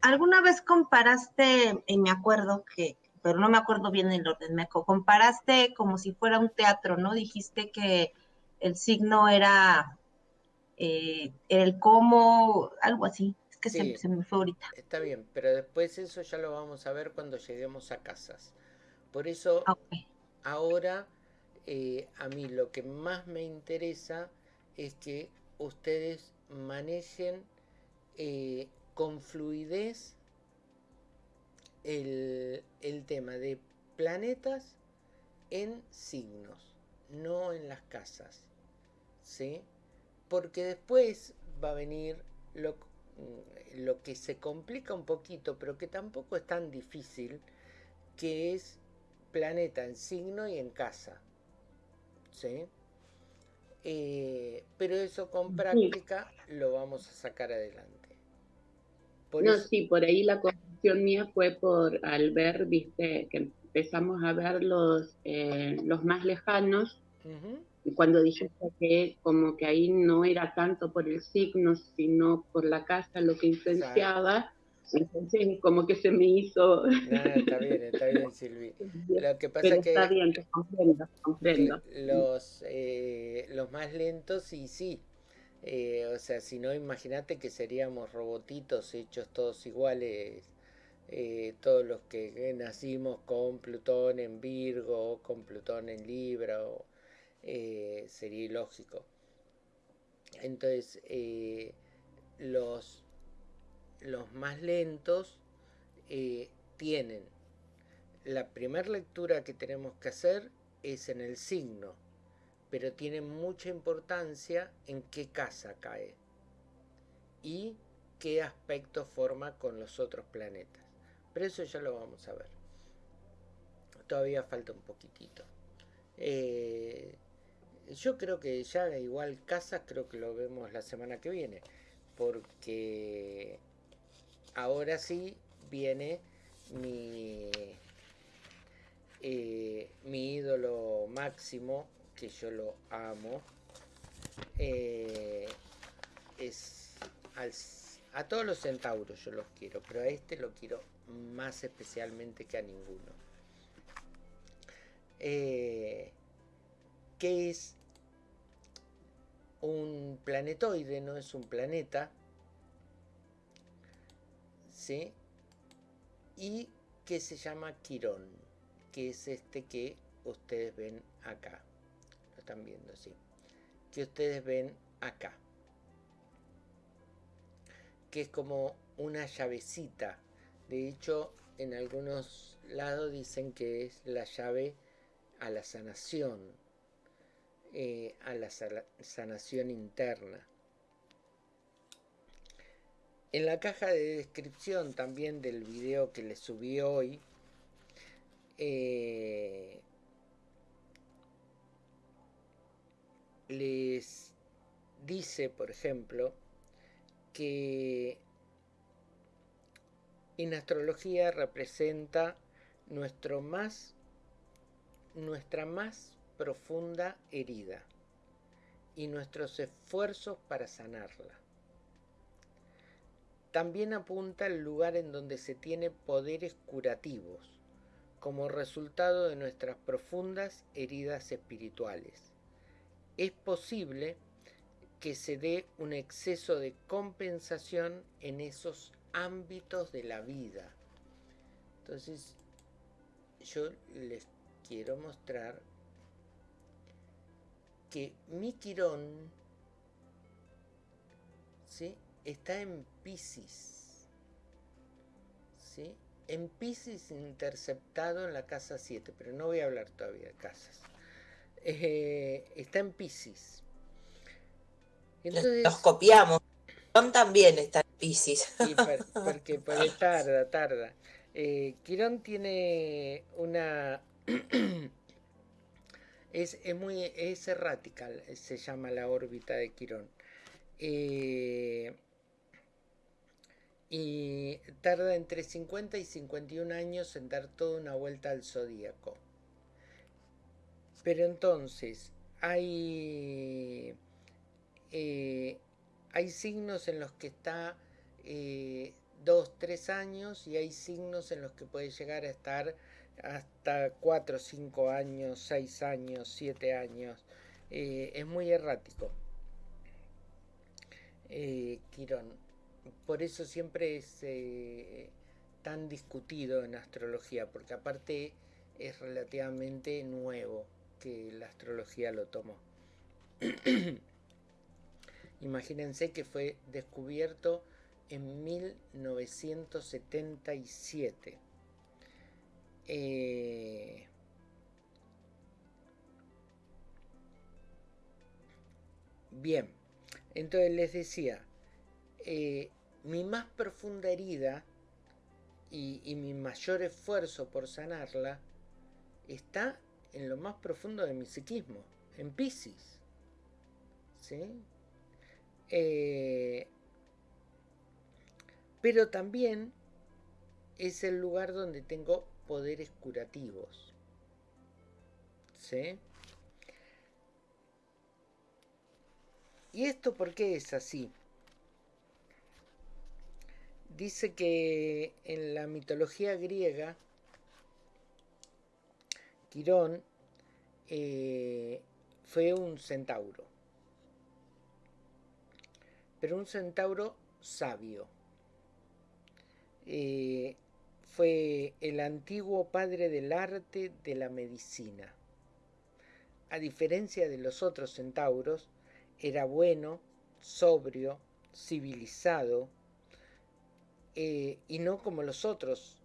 alguna vez comparaste, y me acuerdo que, pero no me acuerdo bien el orden, me comparaste como si fuera un teatro, ¿no? Dijiste que el signo era eh, el cómo, algo así. Es que se, me fue ahorita. Está bien, pero después eso ya lo vamos a ver cuando lleguemos a casas. Por eso, ahora eh, a mí lo que más me interesa es que ustedes manejen eh, con fluidez el, el tema de planetas en signos, no en las casas. ¿Sí? porque después va a venir lo, mm, lo, que se complica un poquito, pero que tampoco es tan difícil, que es planeta en signo y en casa. ¿Sí? Eh, pero eso con práctica lo vamos a sacar adelante. No, sí, por ahí la confusión mía fue por al ver, viste, que empezamos a ver los, eh, los más lejanos cuando dijiste que como que ahí no era tanto por el signo, sino por la casa lo que influenciaba, entonces como que se me hizo... está bien, está bien, [laughs] Silvi. Lo que pasa es que... Está bien, comprendo, comprendo. Los, eh, los más lentos, y sí. Eh, o sea, si no, imagínate que seríamos robotitos hechos todos iguales. Eh, todos los que nacimos con Plutón en Virgo, con Plutón en Libra, o, eh, sería ilógico. Entonces, los, los más lentos tienen la primera lectura que tenemos que hacer es en el signo, pero tiene mucha importancia en qué casa cae y qué aspecto forma con los otros planetas. Pero eso ya lo vamos a ver. Todavía falta un poquitito. Yo creo que ya igual casa creo que lo vemos la semana que viene. Porque ahora sí viene mi, eh, mi ídolo máximo, que yo lo amo. Eh, es a todos los centauros yo los quiero, pero a este lo quiero más especialmente que a ninguno. Eh, ¿Qué es un planetoide, no es un planeta, ¿sí? Y que se llama Quirón, que es este que ustedes ven acá. Están viendo, sí. Que ustedes ven acá. Que es como una llavecita. De hecho, en algunos lados dicen que es la llave a la sanación, eh, a la sanación interna. En la caja de descripción también del video que les subí hoy, eh, les dice, por ejemplo, que en astrología representa nuestro más, nuestra más profunda herida y nuestros esfuerzos para sanarla. También apunta al lugar en donde se tiene poderes curativos, como resultado de nuestras profundas heridas espirituales. Es posible que se dé un exceso de compensación en esos ámbitos de la vida. Entonces, yo les quiero mostrar que mi Quirón ¿sí? está en Pisces. ¿sí? En Pisces interceptado en la casa 7, pero no voy a hablar todavía de casas. Eh, está en Pisces. Entonces, Nos copiamos. Quirón también está en Pisces. Sí, [laughs] porque, porque tarda, tarda. Eh, Quirón tiene una... [clears throat] es, es, muy es errática, se llama la órbita de Quirón. Eh, y tarda entre 50 y 51 años en dar toda una vuelta al zodíaco. Pero entonces, hay, eh, hay signos en los que está eh, dos, tres años y hay signos en los que puede llegar a estar hasta 4, 5 años, 6 años, 7 años. Eh, es muy errático. Quirón por eso siempre es tan discutido en astrología, porque aparte es relativamente nuevo que la astrología lo tomó. [clears throat] Imagínense que fue descubierto en 1977. Eh, bien, entonces les decía, eh, mi más profunda herida y, mi mayor esfuerzo por sanarla está en lo más profundo de mi psiquismo, en Pisces. Eh, pero también es el lugar donde tengo poderes curativos. ¿Sí? ¿Y esto por qué es así? dice que en la mitología griega, Quirón eh, fue un centauro, pero un centauro sabio. Eh, fue el antiguo padre del arte de la medicina. A diferencia de los otros centauros, era bueno, sobrio, civilizado, eh, y no como los otros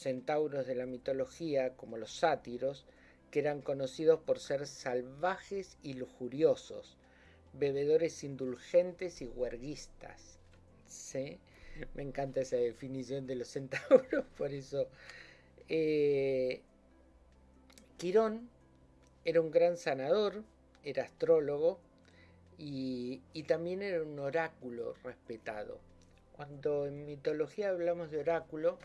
centauros de la mitología, como los sátiros, que eran conocidos por ser salvajes y lujuriosos, bebedores indulgentes y huerguistas. ¿Sí? Me encanta esa definición de los centauros, [laughs] por eso. Eh, Quirón era un gran sanador, era astrólogo y también era un oráculo respetado. Cuando en mitología hablamos de oráculo,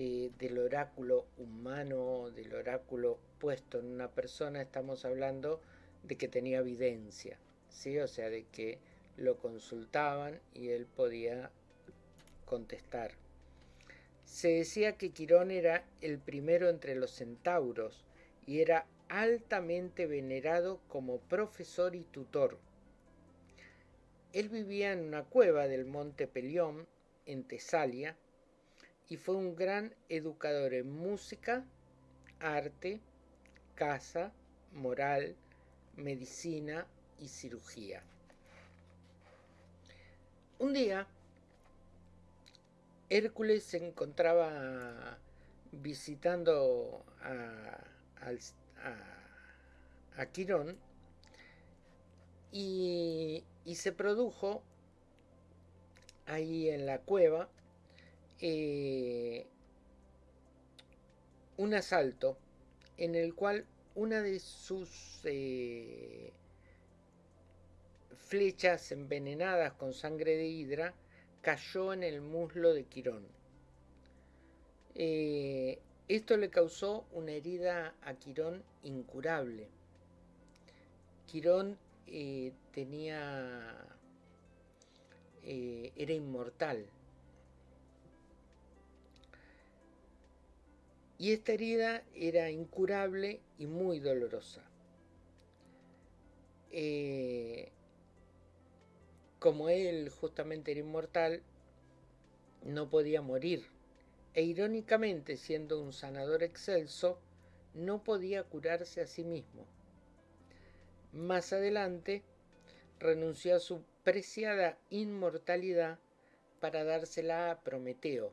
eh, del oráculo humano, del oráculo puesto en una persona, estamos hablando de que tenía evidencia, ¿sí? o sea, de que lo consultaban y él podía contestar. Se decía que Quirón era el primero entre los centauros y era altamente venerado como profesor y tutor. Él vivía en una cueva del monte Pelión, en Tesalia, y fue un gran educador en música, arte, casa, moral, medicina y cirugía. Un día, Hércules se encontraba visitando a, a, Quirón y, se produjo ahí en la cueva eh, un asalto en el cual una de sus eh, flechas envenenadas con sangre de hidra cayó en el muslo de Quirón. Eh, esto le causó una herida a Quirón incurable. Quirón tenía era inmortal y esta herida era incurable y muy dolorosa. Eh, como él justamente era inmortal, no podía morir, e irónicamente siendo un sanador excelso, no podía curarse a sí mismo. Más adelante, renunció a su preciada inmortalidad para dársela a Prometeo,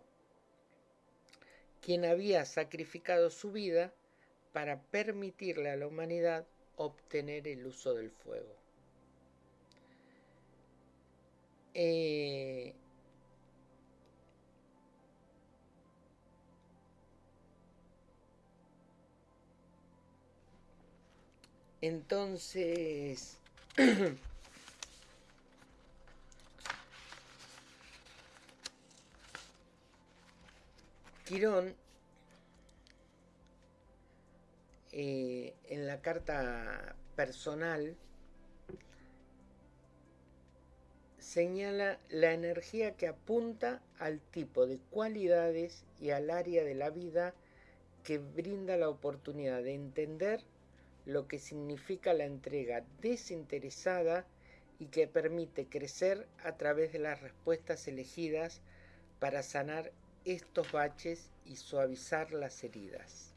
quien había sacrificado su vida para permitirle a la humanidad obtener el uso del fuego. Eh, entonces, [clears throat] Quirón, eh, en la carta personal, señala la energía que apunta al tipo de cualidades y al área de la vida que brinda la oportunidad de entender lo que significa la entrega desinteresada y que permite crecer a través de las respuestas elegidas para sanar estos baches y suavizar las heridas.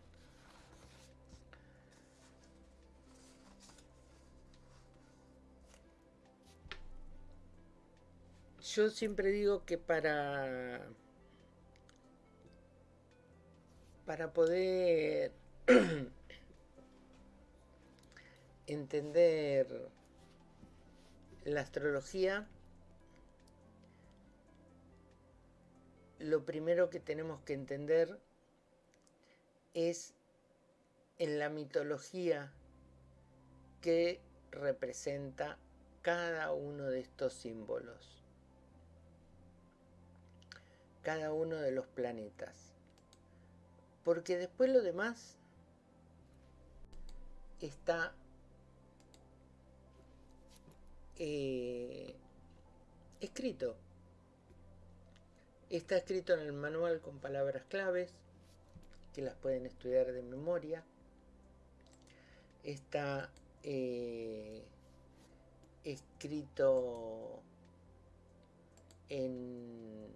Yo siempre digo que para para poder [clears throat] entender la astrología lo primero que tenemos que entender es en la mitología que representa cada uno de estos símbolos, cada uno de los planetas. Porque después lo demás está eh, escrito. Está escrito en el manual con palabras claves que las pueden estudiar de memoria. Está eh, escrito en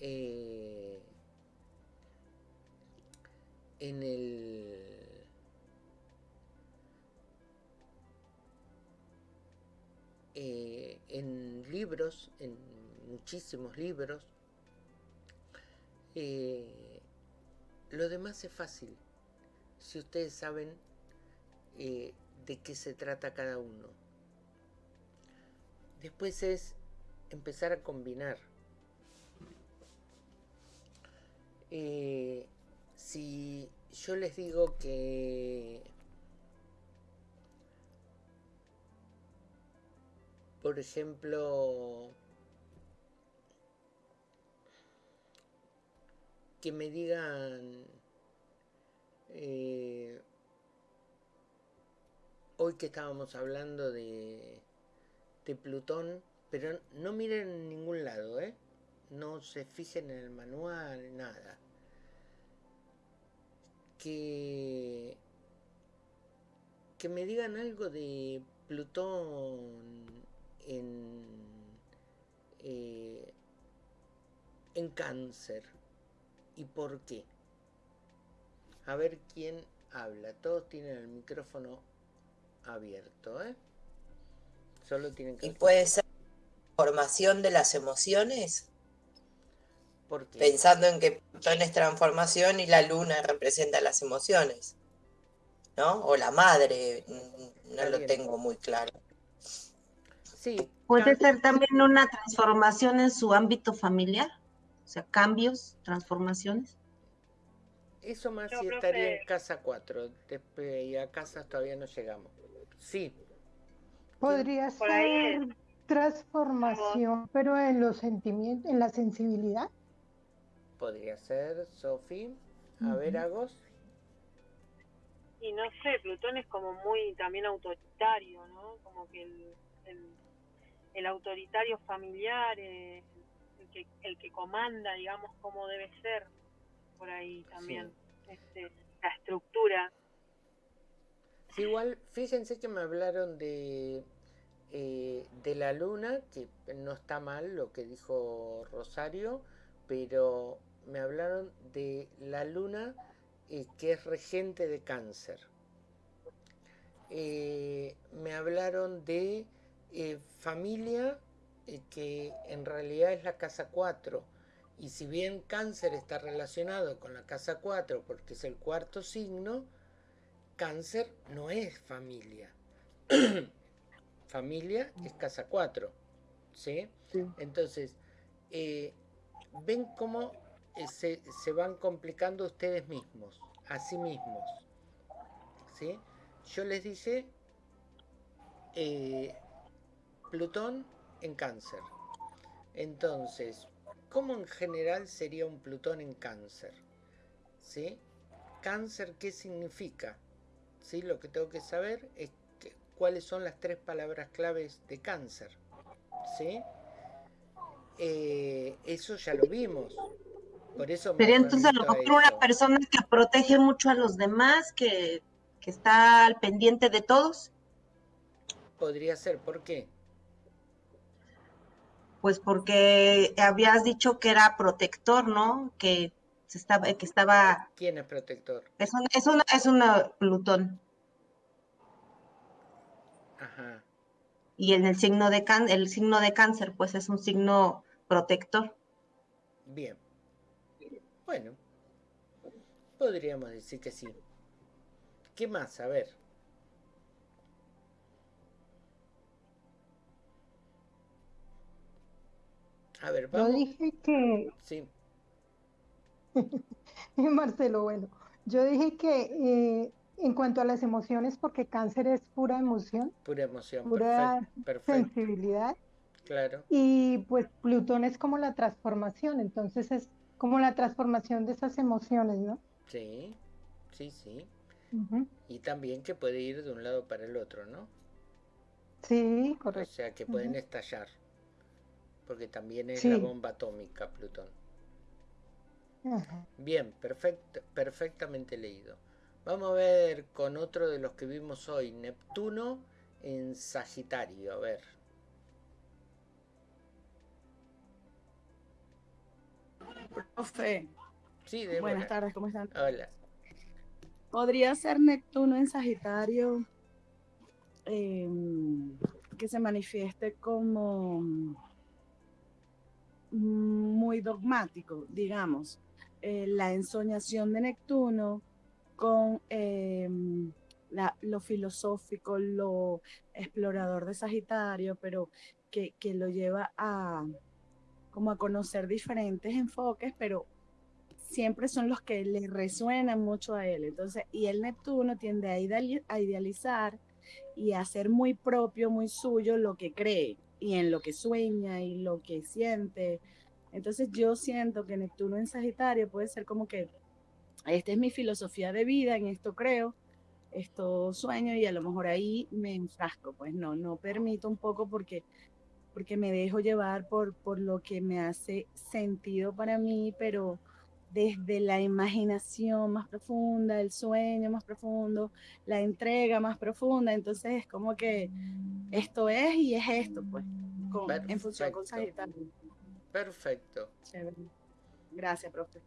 eh, en el eh, en libros en muchísimos libros. Eh, lo demás es fácil, si ustedes saben eh, de qué se trata cada uno. Después es empezar a combinar. Eh, si yo les digo que por ejemplo que me digan eh, hoy que estábamos hablando de, de Plutón, pero no miren en ningún lado, ¿eh? no se fijen en el manual, nada. Que, que me digan algo de Plutón en, eh, en cáncer y por qué. A ver quién habla. Todos tienen el micrófono abierto, ¿eh? Solo tienen que... ¿Y puede ser formación de las emociones? Pensando en que Plutón es transformación y la luna representa las emociones, ¿no? O la madre, no lo tengo muy claro. Sí. Puede ser también una transformación en su ámbito familiar, o sea, cambios, transformaciones. Eso más si estaría en casa 4, y a casa todavía no llegamos. Sí. Podría ser transformación, pero en los sentimientos, en la sensibilidad. Podría ser, Sofi. A ver, Agos. Y no sé, Plutón es como muy también autoritario, ¿no? Como que el, autoritario familiar, eh, el, que, el que comanda, digamos, cómo debe ser, por ahí también, este, la estructura. igual, fíjense que me hablaron de, eh, de la luna, que no está mal lo que dijo Rosario, pero me hablaron de la luna eh, que es regente de cáncer. Eh, me hablaron de familia que en realidad es la casa 4. Y si bien cáncer está relacionado con la casa 4 porque es el cuarto signo, cáncer no es familia. [clears throat] familia es casa 4. ¿sí? Entonces, ven cómo eh, se, van complicando ustedes mismos, a sí mismos. ¿sí? Yo les dije eh, Plutón en cáncer. Entonces, ¿cómo en general sería un Plutón en cáncer? ¿Sí? Cáncer, ¿qué significa? ¿Sí? Lo que tengo que saber es cuáles son las tres palabras claves de cáncer. ¿Sí? Eh, eso ya lo vimos. Por eso Sería entonces a lo mejor una persona que protege mucho a los demás, que, está al pendiente de todos. Podría ser, ¿por qué? Pues porque habías dicho que era protector, ¿no? Que se estaba, que estaba. ¿Quién es protector? Es una, es una, es una Plutón. Ajá. Y en el signo de can, el signo de cáncer, pues es un signo protector. Bien. Bueno, podríamos decir que sí. ¿Qué más? A ver. A ver, vamos. Yo dije que... Sí. [laughs] Marcelo, bueno, yo dije que eh, en cuanto a las emociones, porque cáncer es pura emoción. Pura emoción, pura sensibilidad. Claro. Y pues Plutón es como la transformación, entonces es como la transformación de esas emociones, ¿no? Sí, sí, sí. Y también que puede ir de un lado para el otro, ¿no? Sí, correcto. O sea, que pueden estallar, porque también es la bomba atómica Plutón. Bien, perfecto, perfectamente leído. Vamos a ver con otro de los que vimos hoy, Neptuno en Sagitario, a ver. Profe. Sí, Buenas tardes, ¿cómo están? Hola. ¿Podría ser Neptuno en Sagitario em, que se manifieste como muy dogmático, digamos? Eh, la ensoñación de Neptuno con em, lo filosófico, lo explorador de Sagitario, pero que, que lo lleva a, como a conocer diferentes enfoques, pero siempre son los que le resuenan mucho a él. Entonces, y el Neptuno tiende a, idealizar y a hacer muy propio, muy suyo lo que cree y en lo que sueña y lo que siente. Entonces yo siento que Neptuno en Sagitario puede ser como que esta es mi filosofía de vida, en esto creo, esto sueño y a lo mejor ahí me enfrasco, pues no, no permito un poco porque porque me dejo llevar por, por lo que me hace sentido para mí, pero desde la imaginación más profunda, el sueño más profundo, la entrega más profunda. Entonces es como que esto es y es esto, pues, en función con Sagitario. Perfecto. Gracias, profe.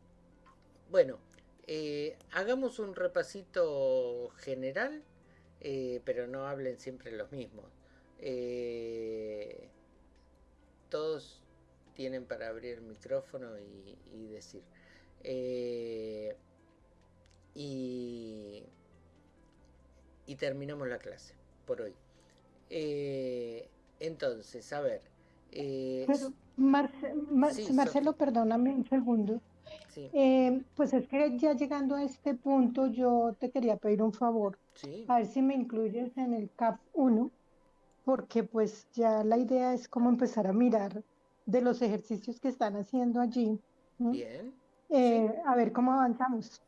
Bueno, eh, hagamos un repasito general eh, pero no hablen siempre los mismos. Eh, todos tienen para abrir el micrófono y, decir. Eh, y, y, terminamos la clase por hoy. entonces, a ver. Marcelo, perdóname un segundo. Eh, pues es que ya llegando a este punto, yo te quería pedir un favor. A ver si me incluyes en el CAP 1, porque pues ya la idea es como empezar a mirar de los ejercicios que están haciendo allí. Bien. Eh, a ver cómo avanzamos.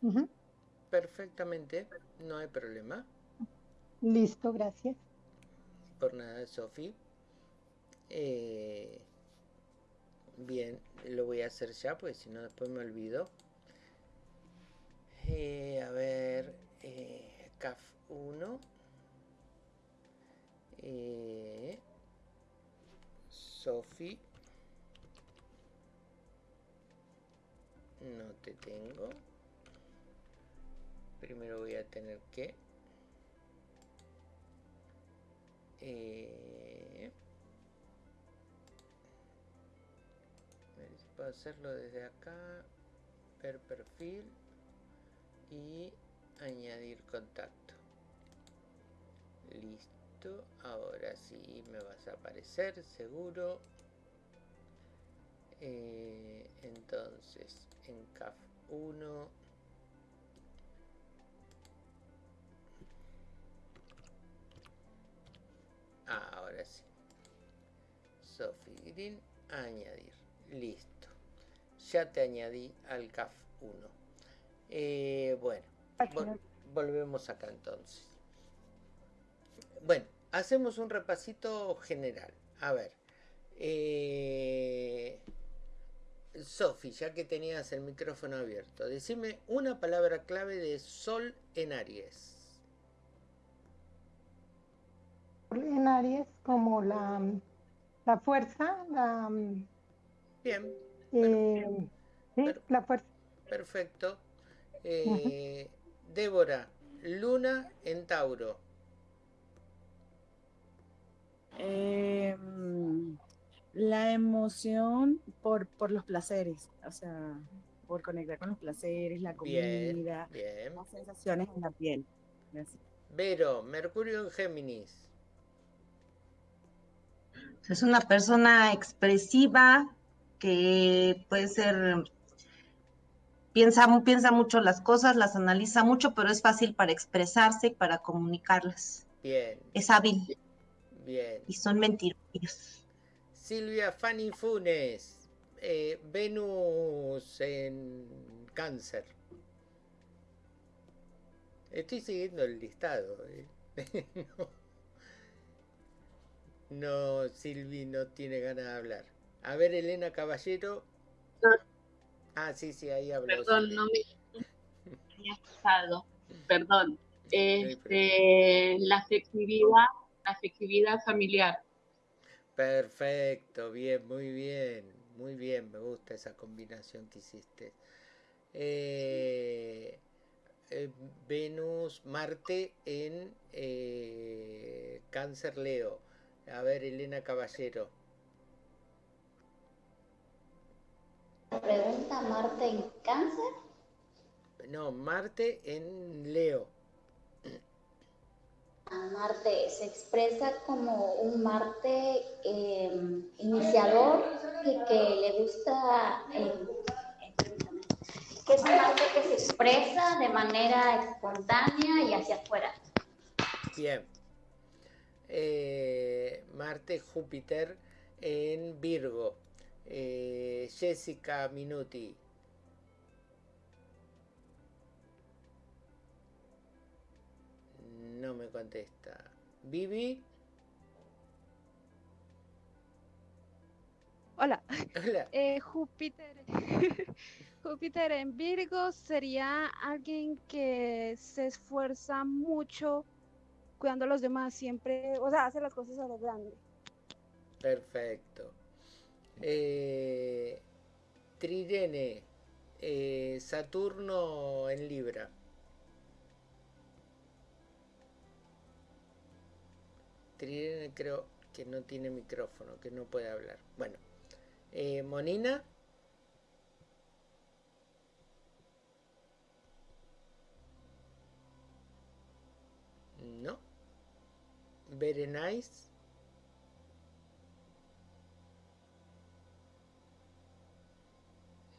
Perfectamente, no hay problema. Listo, gracias. Por nada, Sofi. Eh, Bien, lo voy a hacer ya, pues si no después me olvido. Eh, a ver, eh, CAF 1. Eh, Sofi. Te tengo. Primero voy a tener que... Eh, puedo hacerlo desde acá ver perfil y añadir contacto listo ahora sí me vas a aparecer seguro eh, entonces en CAF 1 ah, ahora sí Sophie Green añadir listo ya te añadí al CAF 1. Eh, bueno, volvemos acá entonces. Bueno, hacemos un repasito general. A ver. Eh, Sofi, ya que tenías el micrófono abierto, decime una palabra clave de Sol en Aries. En Aries como la, la fuerza, la... Bien, eh, la fuerza. Perfecto. Eh, Débora, Luna en Tauro. Em, la emoción por, por los placeres, o sea, por conectar con los placeres, la comida, las sensaciones en la piel. Vero, Mercurio en Géminis. Es una persona expresiva, que puede ser, piensa, piensa mucho las cosas, las analiza mucho, pero es fácil para expresarse y para comunicarlas. Bien. Es hábil. Bien. Y son mentirosos. Silvia Fanny Funes, eh, Venus en cáncer. Estoy siguiendo el listado. Eh. [laughs] no, Silvi no tiene ganas de hablar. A ver, Elena Caballero. Ah, sí, sí, ahí habló. Perdón, no me había pasado. Perdón. Este, la afectividad, la afectividad familiar. Perfecto, bien, muy bien, muy bien, me gusta esa combinación que hiciste. Eh, eh, Venus, Marte en eh, Cáncer Leo. A ver, Elena Caballero. pregunta Marte en cáncer? No, Marte en Leo. Marte se expresa como un Marte em, iniciador y que le gusta, em, que es un Marte que se expresa de manera espontánea y hacia afuera. Bien. Eh, Marte, Júpiter en Virgo. Eh, Jessica Minuti. No me contesta. Vivi. Hola. [laughs] Eh, Júpiter. [laughs] Júpiter en Virgo sería alguien que se esfuerza mucho cuidando a los demás, siempre, o sea, hace las cosas a lo grande. Perfecto. Eh, eh, Saturno en Libra. Creo que no tiene micrófono, que no puede hablar. Bueno, eh, Monina. No. Berenice.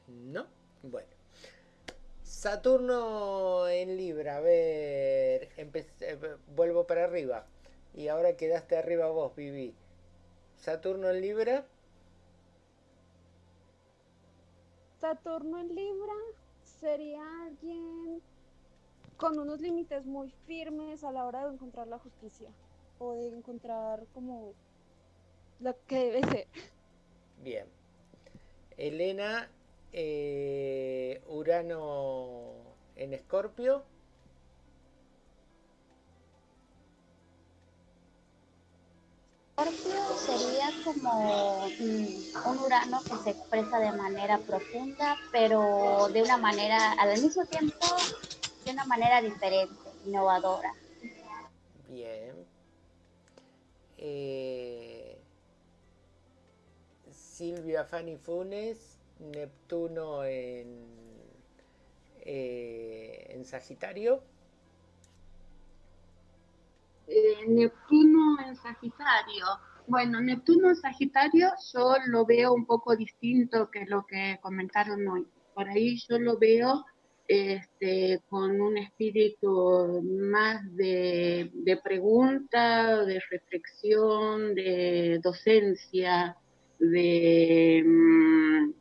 No. Bueno. Saturno en Libra. A ver. Eh, vuelvo para arriba. Y ahora quedaste arriba vos, Vivi. Saturno en Libra. Saturno en Libra sería alguien con unos límites muy firmes a la hora de encontrar la justicia o de encontrar como lo que debe ser. Bien. Elena, eh, Urano en Escorpio. Sería como mm, un Urano que se expresa de manera profunda, pero de una manera, al mismo tiempo, de una manera diferente, innovadora. Bien. Eh, Silvia Fanny Funes, Neptuno en, eh, en Sagitario. Eh, Neptuno en Sagitario. Bueno, Neptuno Sagitario yo lo veo un poco distinto que lo que comentaron hoy. Por ahí yo lo veo este, con un espíritu más de, pregunta, de reflexión, de docencia, de mm,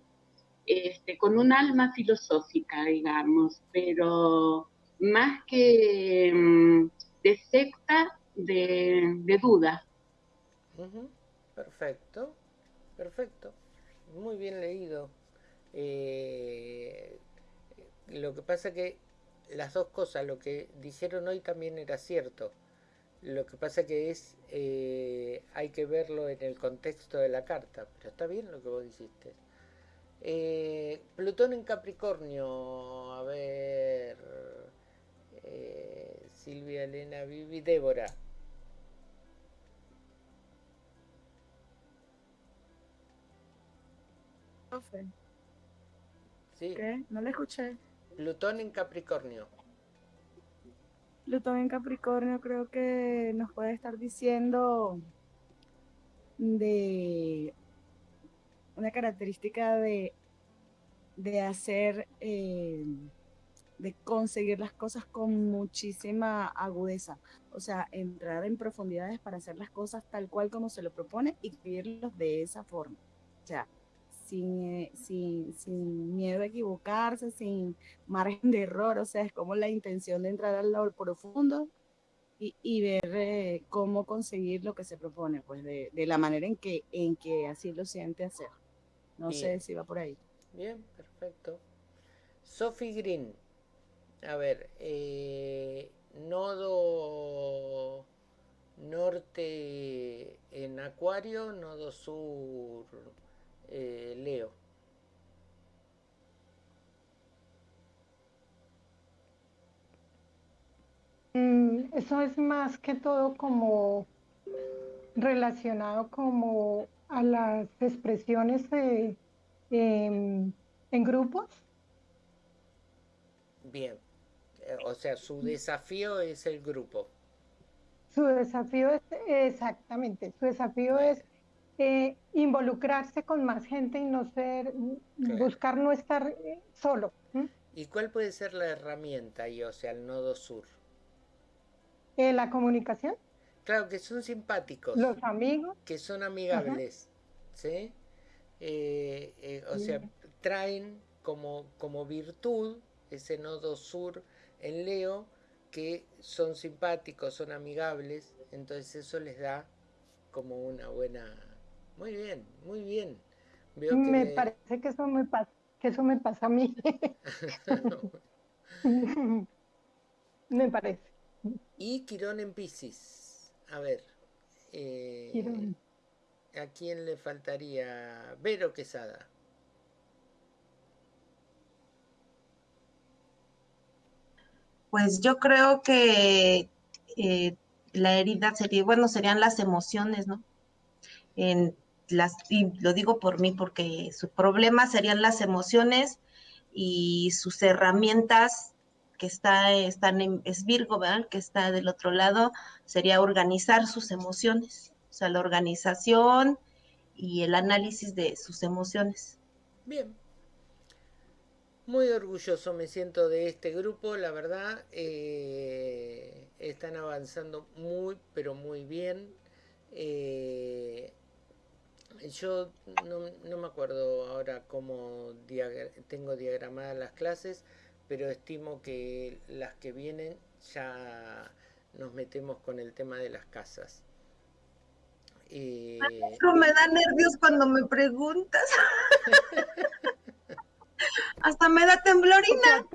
este, con un alma filosófica, digamos, pero más que mm, de secta, de, duda. Perfecto, perfecto, muy bien leído. Eh, lo que pasa que las dos cosas, lo que dijeron hoy también era cierto. Lo que pasa que es, eh, hay que verlo en el contexto de la carta, pero está bien lo que vos dijiste. Eh, Plutón en Capricornio, a ver, Silvia, Elena, Vivi, Débora. ¿Sí? ¿Qué? No le escuché. Plutón en Capricornio. Plutón en Capricornio creo que nos puede estar diciendo de una característica de, de hacer, eh, de conseguir las cosas con muchísima agudeza. O sea, entrar en profundidades para hacer las cosas tal cual como se lo propone y vivirlos de esa forma. O sea, sin, sin, sin, miedo a equivocarse, sin margen de error, o sea, es como la intención de entrar al lado profundo y, y ver eh, cómo conseguir lo que se propone, pues de, de, la manera en que, en que así lo siente hacer. No sé si va por ahí. Bien, perfecto. Sophie Green, a ver, eh, nodo norte en Acuario, nodo sur eh, Leo. Mm, eso es más que todo como relacionado como a las expresiones em, en grupos. Bien, eh, o sea, su desafío es el grupo. Su desafío es, exactamente, su desafío es eh, involucrarse con más gente y no ser, buscar no estar eh, solo. ¿Y cuál puede ser la herramienta ahí, o sea, el nodo sur? Eh, la comunicación. Claro, que son simpáticos. Los amigos. Que son amigables, ¿sí? o sea, traen como, como virtud ese nodo sur en Leo, que son simpáticos, son amigables, entonces eso les da como una buena muy bien, muy bien. me parece que eso me pasa, que eso me pasa a mí. [laughs] me parece. Y Quirón en Pisces. A ver. Eh, ¿A quién le faltaría? Vero Quesada. Pues yo creo que eh, la herida sería, bueno, serían las emociones, ¿no? En las, y lo digo por mí porque su problema serían las emociones y sus herramientas que está, están en, es Virgo, ¿verdad? Que está del otro lado, sería organizar sus emociones, o sea, la organización y el análisis de sus emociones. Bien. Muy orgulloso me siento de este grupo, la verdad. Eh, están avanzando muy, pero muy bien. Eh, yo no, me acuerdo ahora cómo tengo diagramadas las clases, pero estimo que las que vienen ya nos metemos con el tema de las casas. Eh... me da nervios cuando me preguntas. [laughs] Hasta me da temblorina.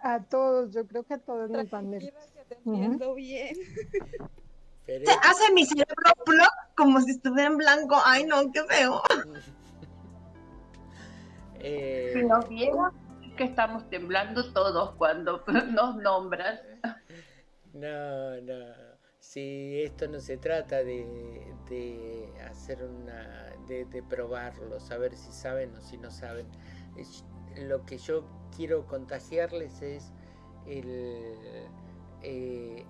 A todos, yo creo que a todos nos van nervios. Te entiendo bien. Se hace mi cerebro plop como si estuviera en blanco. Ay, no, qué feo. [laughs] Eh, si nos vieran, que estamos temblando todos cuando [laughs] nos nombras. No, no. Si esto no se trata de, de hacer una. De, de, probarlo, saber si saben o si no saben. lo que yo quiero contagiarles es el, eh,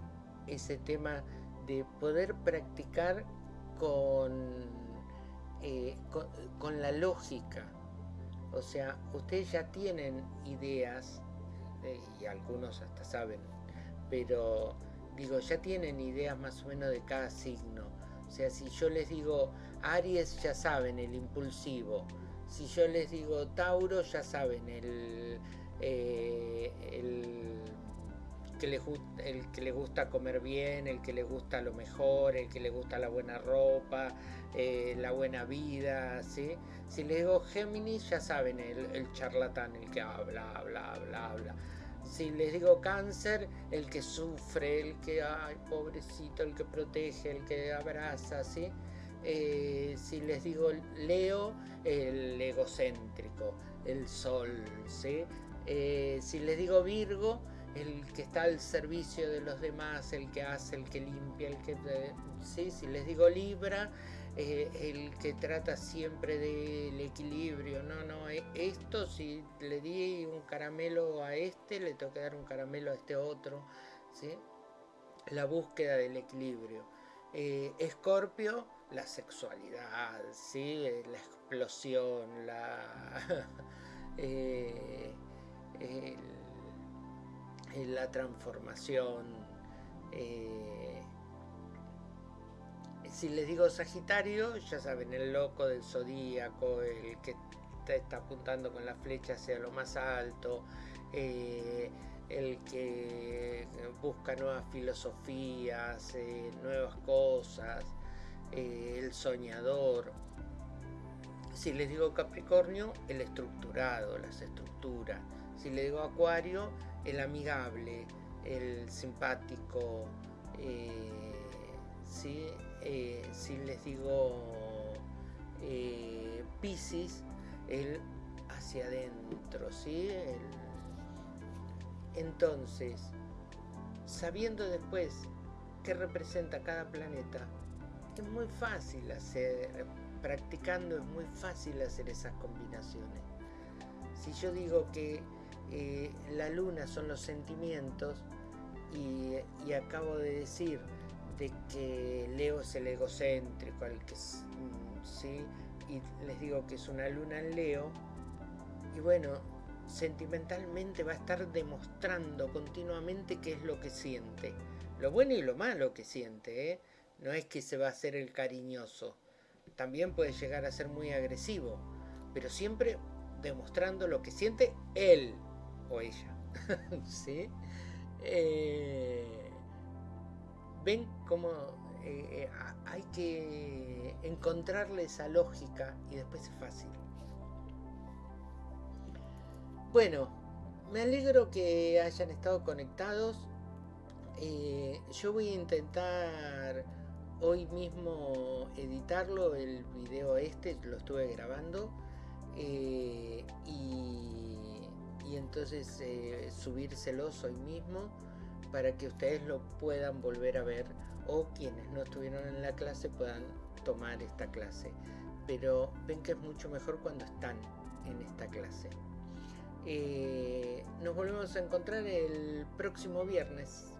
ese tema de poder practicar eh, con, con, la lógica. O sea, ustedes ya tienen ideas, eh, y algunos hasta saben, pero digo, ya tienen ideas más o menos de cada signo. O sea, si yo les digo Aries, ya saben, el impulsivo. Si yo les digo Tauro, ya saben, el, eh, el que le, el que le gusta comer bien, el que le gusta lo mejor, el que le gusta la buena ropa, eh, la buena vida, ¿sí? Si les digo Géminis, ya saben, el, charlatán, el que habla, habla, habla, habla. Si les digo cáncer, el que sufre, el que, ay, pobrecito, el que protege, el que abraza, ¿sí? Eh, si les digo Leo, el egocéntrico, el sol, ¿sí? Eh, si les digo Virgo, el que está al servicio de los demás, el que hace, el que limpia, el que... ¿sí? Si les digo Libra, eh, el que trata siempre del equilibrio. No, no, eh, esto si le di un caramelo a este, le tengo que dar un caramelo a este otro. ¿sí? La búsqueda del equilibrio. Eh, Escorpio, la sexualidad, ¿sí? la explosión, la... [laughs] la transformación. Eh, si les digo Sagitario, ya saben, el loco del zodíaco, el que está apuntando con la flecha hacia lo más alto, eh, el que busca nuevas filosofías, eh, nuevas cosas, el soñador. Si les digo Capricornio, el estructurado, las estructuras. Si les digo Acuario, el amigable, el simpático, eh, eh, si les digo eh, Pisces, el hacia adentro, ¿sí? entonces, sabiendo después qué representa cada planeta, es muy fácil hacer, practicando es muy fácil hacer esas combinaciones. Si yo digo que eh, la luna son los sentimientos y, acabo de decir de que Leo es el egocéntrico, mm, sí, y les digo que es una luna en Leo, y bueno, sentimentalmente va a estar demostrando continuamente qué es lo que siente, lo bueno y lo malo que siente, ¿eh? no es que se va a hacer el cariñoso, también puede llegar a ser muy agresivo, pero siempre demostrando lo que siente él, o ella. [laughs] ¿Sí? Eh, ven cómo eh, eh, hay que encontrarle esa lógica y después es fácil. Bueno, me alegro que hayan estado conectados. yo voy a intentar hoy mismo editarlo, el video este, lo estuve grabando. y y entonces eh, subírselos hoy mismo para que ustedes lo puedan volver a ver o quienes no estuvieron en la clase puedan tomar esta clase. Pero ven que es mucho mejor cuando están en esta clase. Eh, nos volvemos a encontrar el próximo viernes.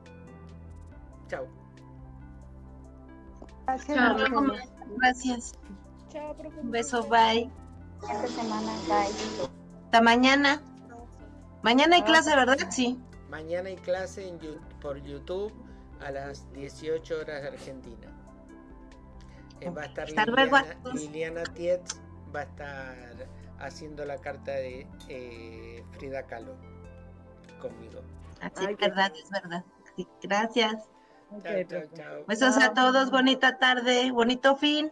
Chao. Gracias. Chao, Un beso, bye. Esta semana, bye. Hasta mañana. Mañana hay clase, ¿verdad? Sí. Mañana hay clase por YouTube a las 18 horas de Argentina. Eh, va a estar Liliana, Tietz, va a estar haciendo la carta de eh, Frida Kahlo conmigo. Así es verdad, es verdad. gracias. Chao, chao, chao. Besos a todos, bonita tarde, bonito fin.